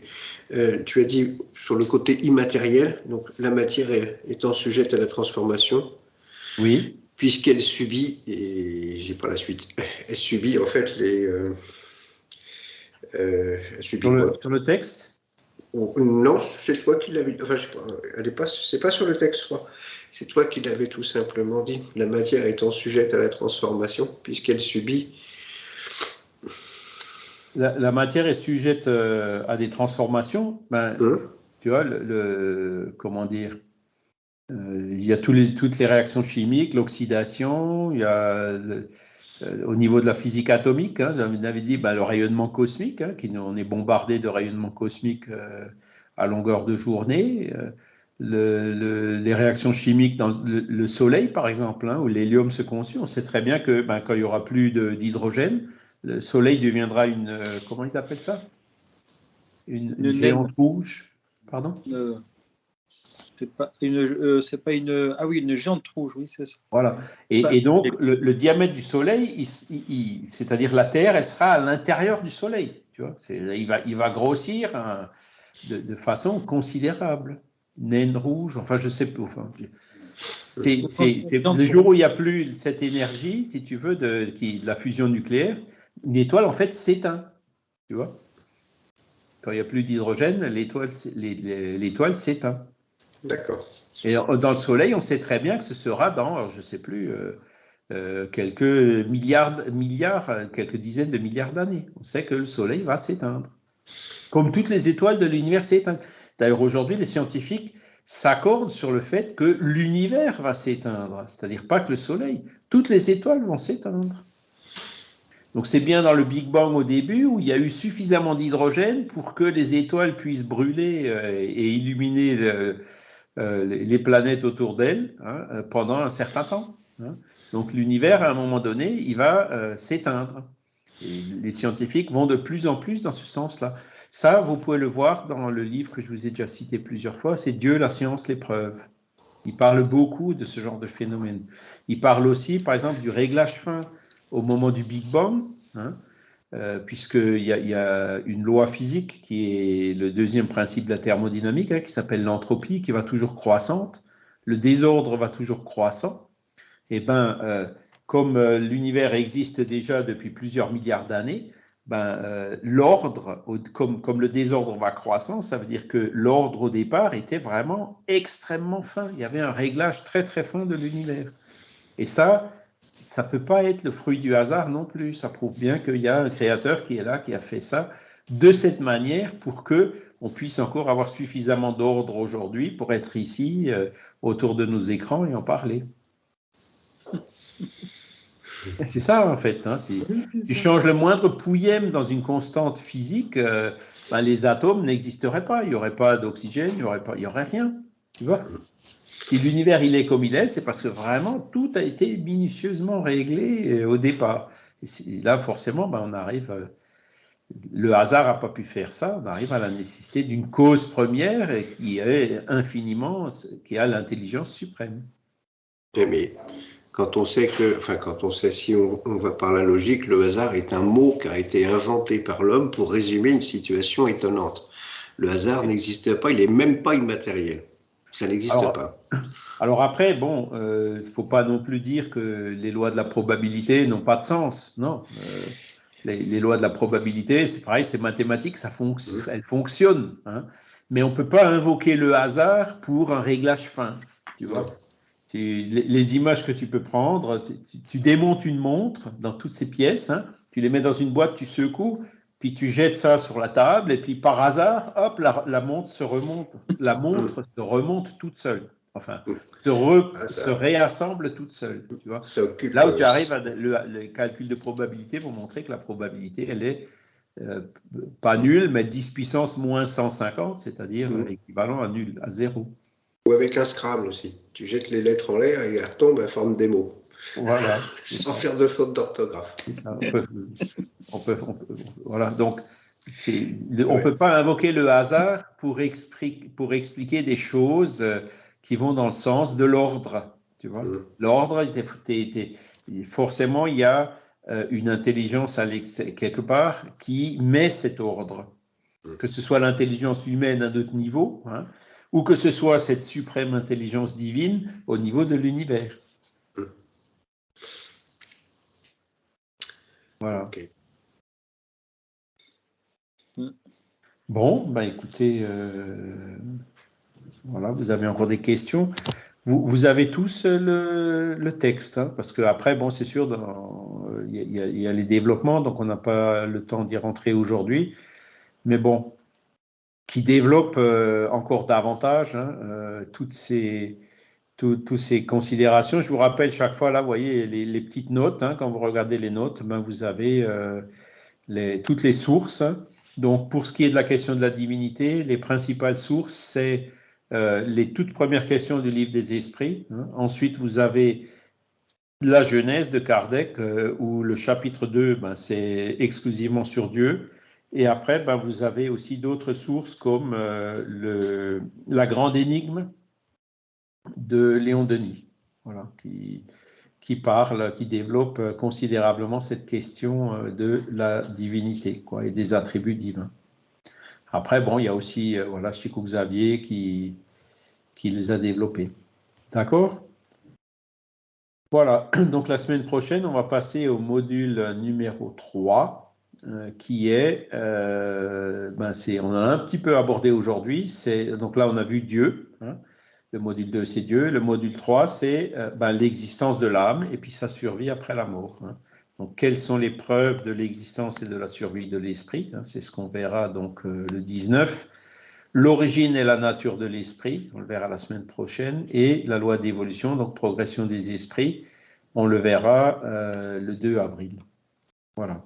euh, tu as dit sur le côté immatériel, donc la matière étant sujette à la transformation. Oui. Puisqu'elle subit, et j'ai pas la suite, elle subit en fait les. Euh, elle subit sur, le, sur, le, texte? Non, c'est toi qui l'avais. Enfin, je sais pas, elle est pas, c'est pas sur le texte, quoi. C'est toi qui l'avais tout simplement dit. La matière étant sujette à la transformation, puisqu'elle subit la, matière est sujette euh, à des transformations, ben, hein? tu vois, le, comment dire, il y a toutes les réactions chimiques, l'oxydation, il y a au niveau de la physique atomique, hein, j'avais dit bah, le rayonnement cosmique, hein, qui, on est bombardé de rayonnement cosmique à longueur de journée les réactions chimiques dans le, Soleil, par exemple, hein, où l'hélium se conçut, on sait très bien que ben, quand il n'y aura plus d'hydrogène, le Soleil deviendra une... Euh, comment il appelle ça? Une, géante rouge. Pardon? Euh, C'est pas une, euh, c'est pas une, ah oui, une géante rouge, oui, c'est ça. Voilà. Et, donc le, diamètre du Soleil, c'est-à-dire la Terre, elle sera à l'intérieur du Soleil. Tu vois, il va, il va grossir hein, de, façon considérable naine rouge, enfin je sais pas. Enfin, c'est le jour où il n'y a plus cette énergie, si tu veux, de, qui, la fusion nucléaire, une étoile en fait s'éteint. Tu vois Quand il n'y a plus d'hydrogène, l'étoile s'éteint. D'accord. Et dans le Soleil, on sait très bien que ce sera dans, je ne sais plus, euh, euh, quelques milliards, milliards, quelques dizaines de milliards d'années. On sait que le Soleil va s'éteindre. Comme toutes les étoiles de l'univers s'éteignent. D'ailleurs, aujourd'hui, les scientifiques s'accordent sur le fait que l'univers va s'éteindre, c'est-à-dire pas que le Soleil, toutes les étoiles vont s'éteindre. Donc c'est bien dans le Big Bang au début où il y a eu suffisamment d'hydrogène pour que les étoiles puissent brûler euh, et illuminer euh, les planètes autour d'elles hein, euh, pendant un certain temps. Hein. Donc l'univers, à un moment donné, il va s'éteindre. les scientifiques vont de plus en plus dans ce sens-là. Ça, vous pouvez le voir dans le livre que je vous ai déjà cité plusieurs fois, c'est Dieu, la science, l'épreuve. Il parle beaucoup de ce genre de phénomène. Il parle aussi, par exemple, du réglage fin au moment du Big Bang, hein, euh, puisqu'il y, a une loi physique qui est le deuxième principe de la thermodynamique, hein, qui s'appelle l'entropie, qui va toujours croissante. Le désordre va toujours croissant. Et eh ben, euh, comme euh, l'univers existe déjà depuis plusieurs milliards d'années, ben, euh, l'ordre, comme, comme le désordre va croissant, ça veut dire que l'ordre au départ était vraiment extrêmement fin. Il y avait un réglage très très fin de l'univers. Et ça, ça ne peut pas être le fruit du hasard non plus. Ça prouve bien qu'il y a un créateur qui est là, qui a fait ça de cette manière pour que on puisse encore avoir suffisamment d'ordre aujourd'hui pour être ici euh, autour de nos écrans et en parler. C'est ça en fait. Hein, si tu changes le moindre pouillème dans une constante physique, euh, ben, les atomes n'existeraient pas. Il n'y aurait pas d'oxygène, il n'y aurait, pas, il y aurait rien. Tu vois si l'univers il est comme il est, c'est parce que vraiment tout a été minutieusement réglé euh, au départ. Là, forcément, ben, on arrive. Euh, le hasard n'a pas pu faire ça. On arrive à la nécessité d'une cause première qui est infiniment, qui a l'intelligence suprême. Mais quand on sait que, enfin, quand on sait, si on, va par la logique, le hasard est un mot qui a été inventé par l'homme pour résumer une situation étonnante. Le hasard n'existe pas, il n'est même pas immatériel. Ça n'existe pas. Alors après, bon, il euh, ne faut pas non plus dire que les lois de la probabilité n'ont pas de sens. Non. Euh, les, lois de la probabilité, c'est pareil, c'est mathématique, ça fonctionne, elles fonctionnent. Hein. mais on ne peut pas invoquer le hasard pour un réglage fin. Tu vois les, images que tu peux prendre, tu, démontes une montre dans toutes ces pièces, hein, tu les mets dans une boîte, tu secoues, puis tu jettes ça sur la table, et puis par hasard, hop, la, montre se remonte, la montre se remonte toute seule. Enfin, ah, se, réassemble toute seule. Tu vois. Là où tu arrives à le, calcul de probabilité pour montrer que la probabilité, elle est euh, pas nulle, mais 10 puissance moins 150, c'est-à-dire mm. équivalent à nul, à zéro. Ou avec un Scrabble aussi. Tu jettes les lettres en l'air et elles retombent en forme des mots. Voilà. Sans faire de faute d'orthographe. On peut, voilà. Donc, on ne peut pas invoquer le hasard pour, expliquer, pour expliquer des choses euh, qui vont dans le sens de l'ordre. Tu vois, mm. l'ordre, forcément, il y a euh, une intelligence quelque part qui met cet ordre. Mm. Que ce soit l'intelligence humaine à d'autres niveaux, hein, ou que ce soit cette suprême intelligence divine au niveau de l'univers. Voilà. Bon, bah écoutez, euh, voilà, vous avez encore des questions. Vous, vous avez tous le, le texte, hein, parce que après, bon, c'est sûr, il y, y, a les développements, donc on n'a pas le temps d'y rentrer aujourd'hui. Mais bon, qui développe euh, encore davantage hein, euh, toutes ces, toutes ces considérations. Je vous rappelle chaque fois, là, vous voyez les, petites notes. Hein, quand vous regardez les notes, ben, vous avez euh, toutes les sources. Donc, pour ce qui est de la question de la divinité, les principales sources, c'est euh, les toutes premières questions du livre des esprits. Hein. Ensuite, vous avez la Genèse de Kardec, euh, où le chapitre 2, ben, c'est exclusivement sur Dieu. Et après, ben, vous avez aussi d'autres sources comme la grande énigme de Léon Denis, voilà, qui, qui parle, qui développe considérablement cette question euh, de la divinité quoi, et des attributs divins. Après, bon, il y a aussi euh, voilà, Chico Xavier qui, qui les a développés. D'accord? Voilà, donc la semaine prochaine, on va passer au module numéro 3, euh, qui est, ben c'est, on a un petit peu abordé aujourd'hui, c'est, donc là on a vu Dieu, hein, le module 2, c'est Dieu. Le module 3, c'est euh, ben, l'existence de l'âme et puis sa survie après la mort. Hein. Donc, quelles sont les preuves de l'existence et de la survie de l'esprit hein? C'est ce qu'on verra donc euh, le 19. L'origine et la nature de l'esprit, on le verra la semaine prochaine. Et la loi d'évolution, donc progression des esprits, on le verra euh, le 2 avril. Voilà.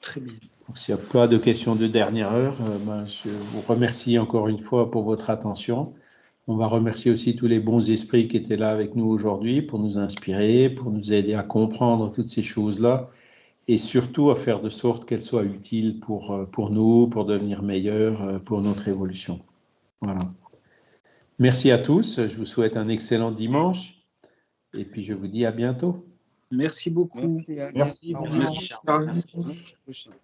Très bien. S'il n'y a pas de questions de dernière heure, euh, ben, je vous remercie encore une fois pour votre attention. On va remercier aussi tous les bons esprits qui étaient là avec nous aujourd'hui pour nous inspirer, pour nous aider à comprendre toutes ces choses-là et surtout à faire de sorte qu'elles soient utiles pour, euh, pour nous, pour devenir meilleurs, euh, pour notre évolution. Voilà. Merci à tous. Je vous souhaite un excellent dimanche et puis je vous dis à bientôt. Merci beaucoup. Merci. Merci.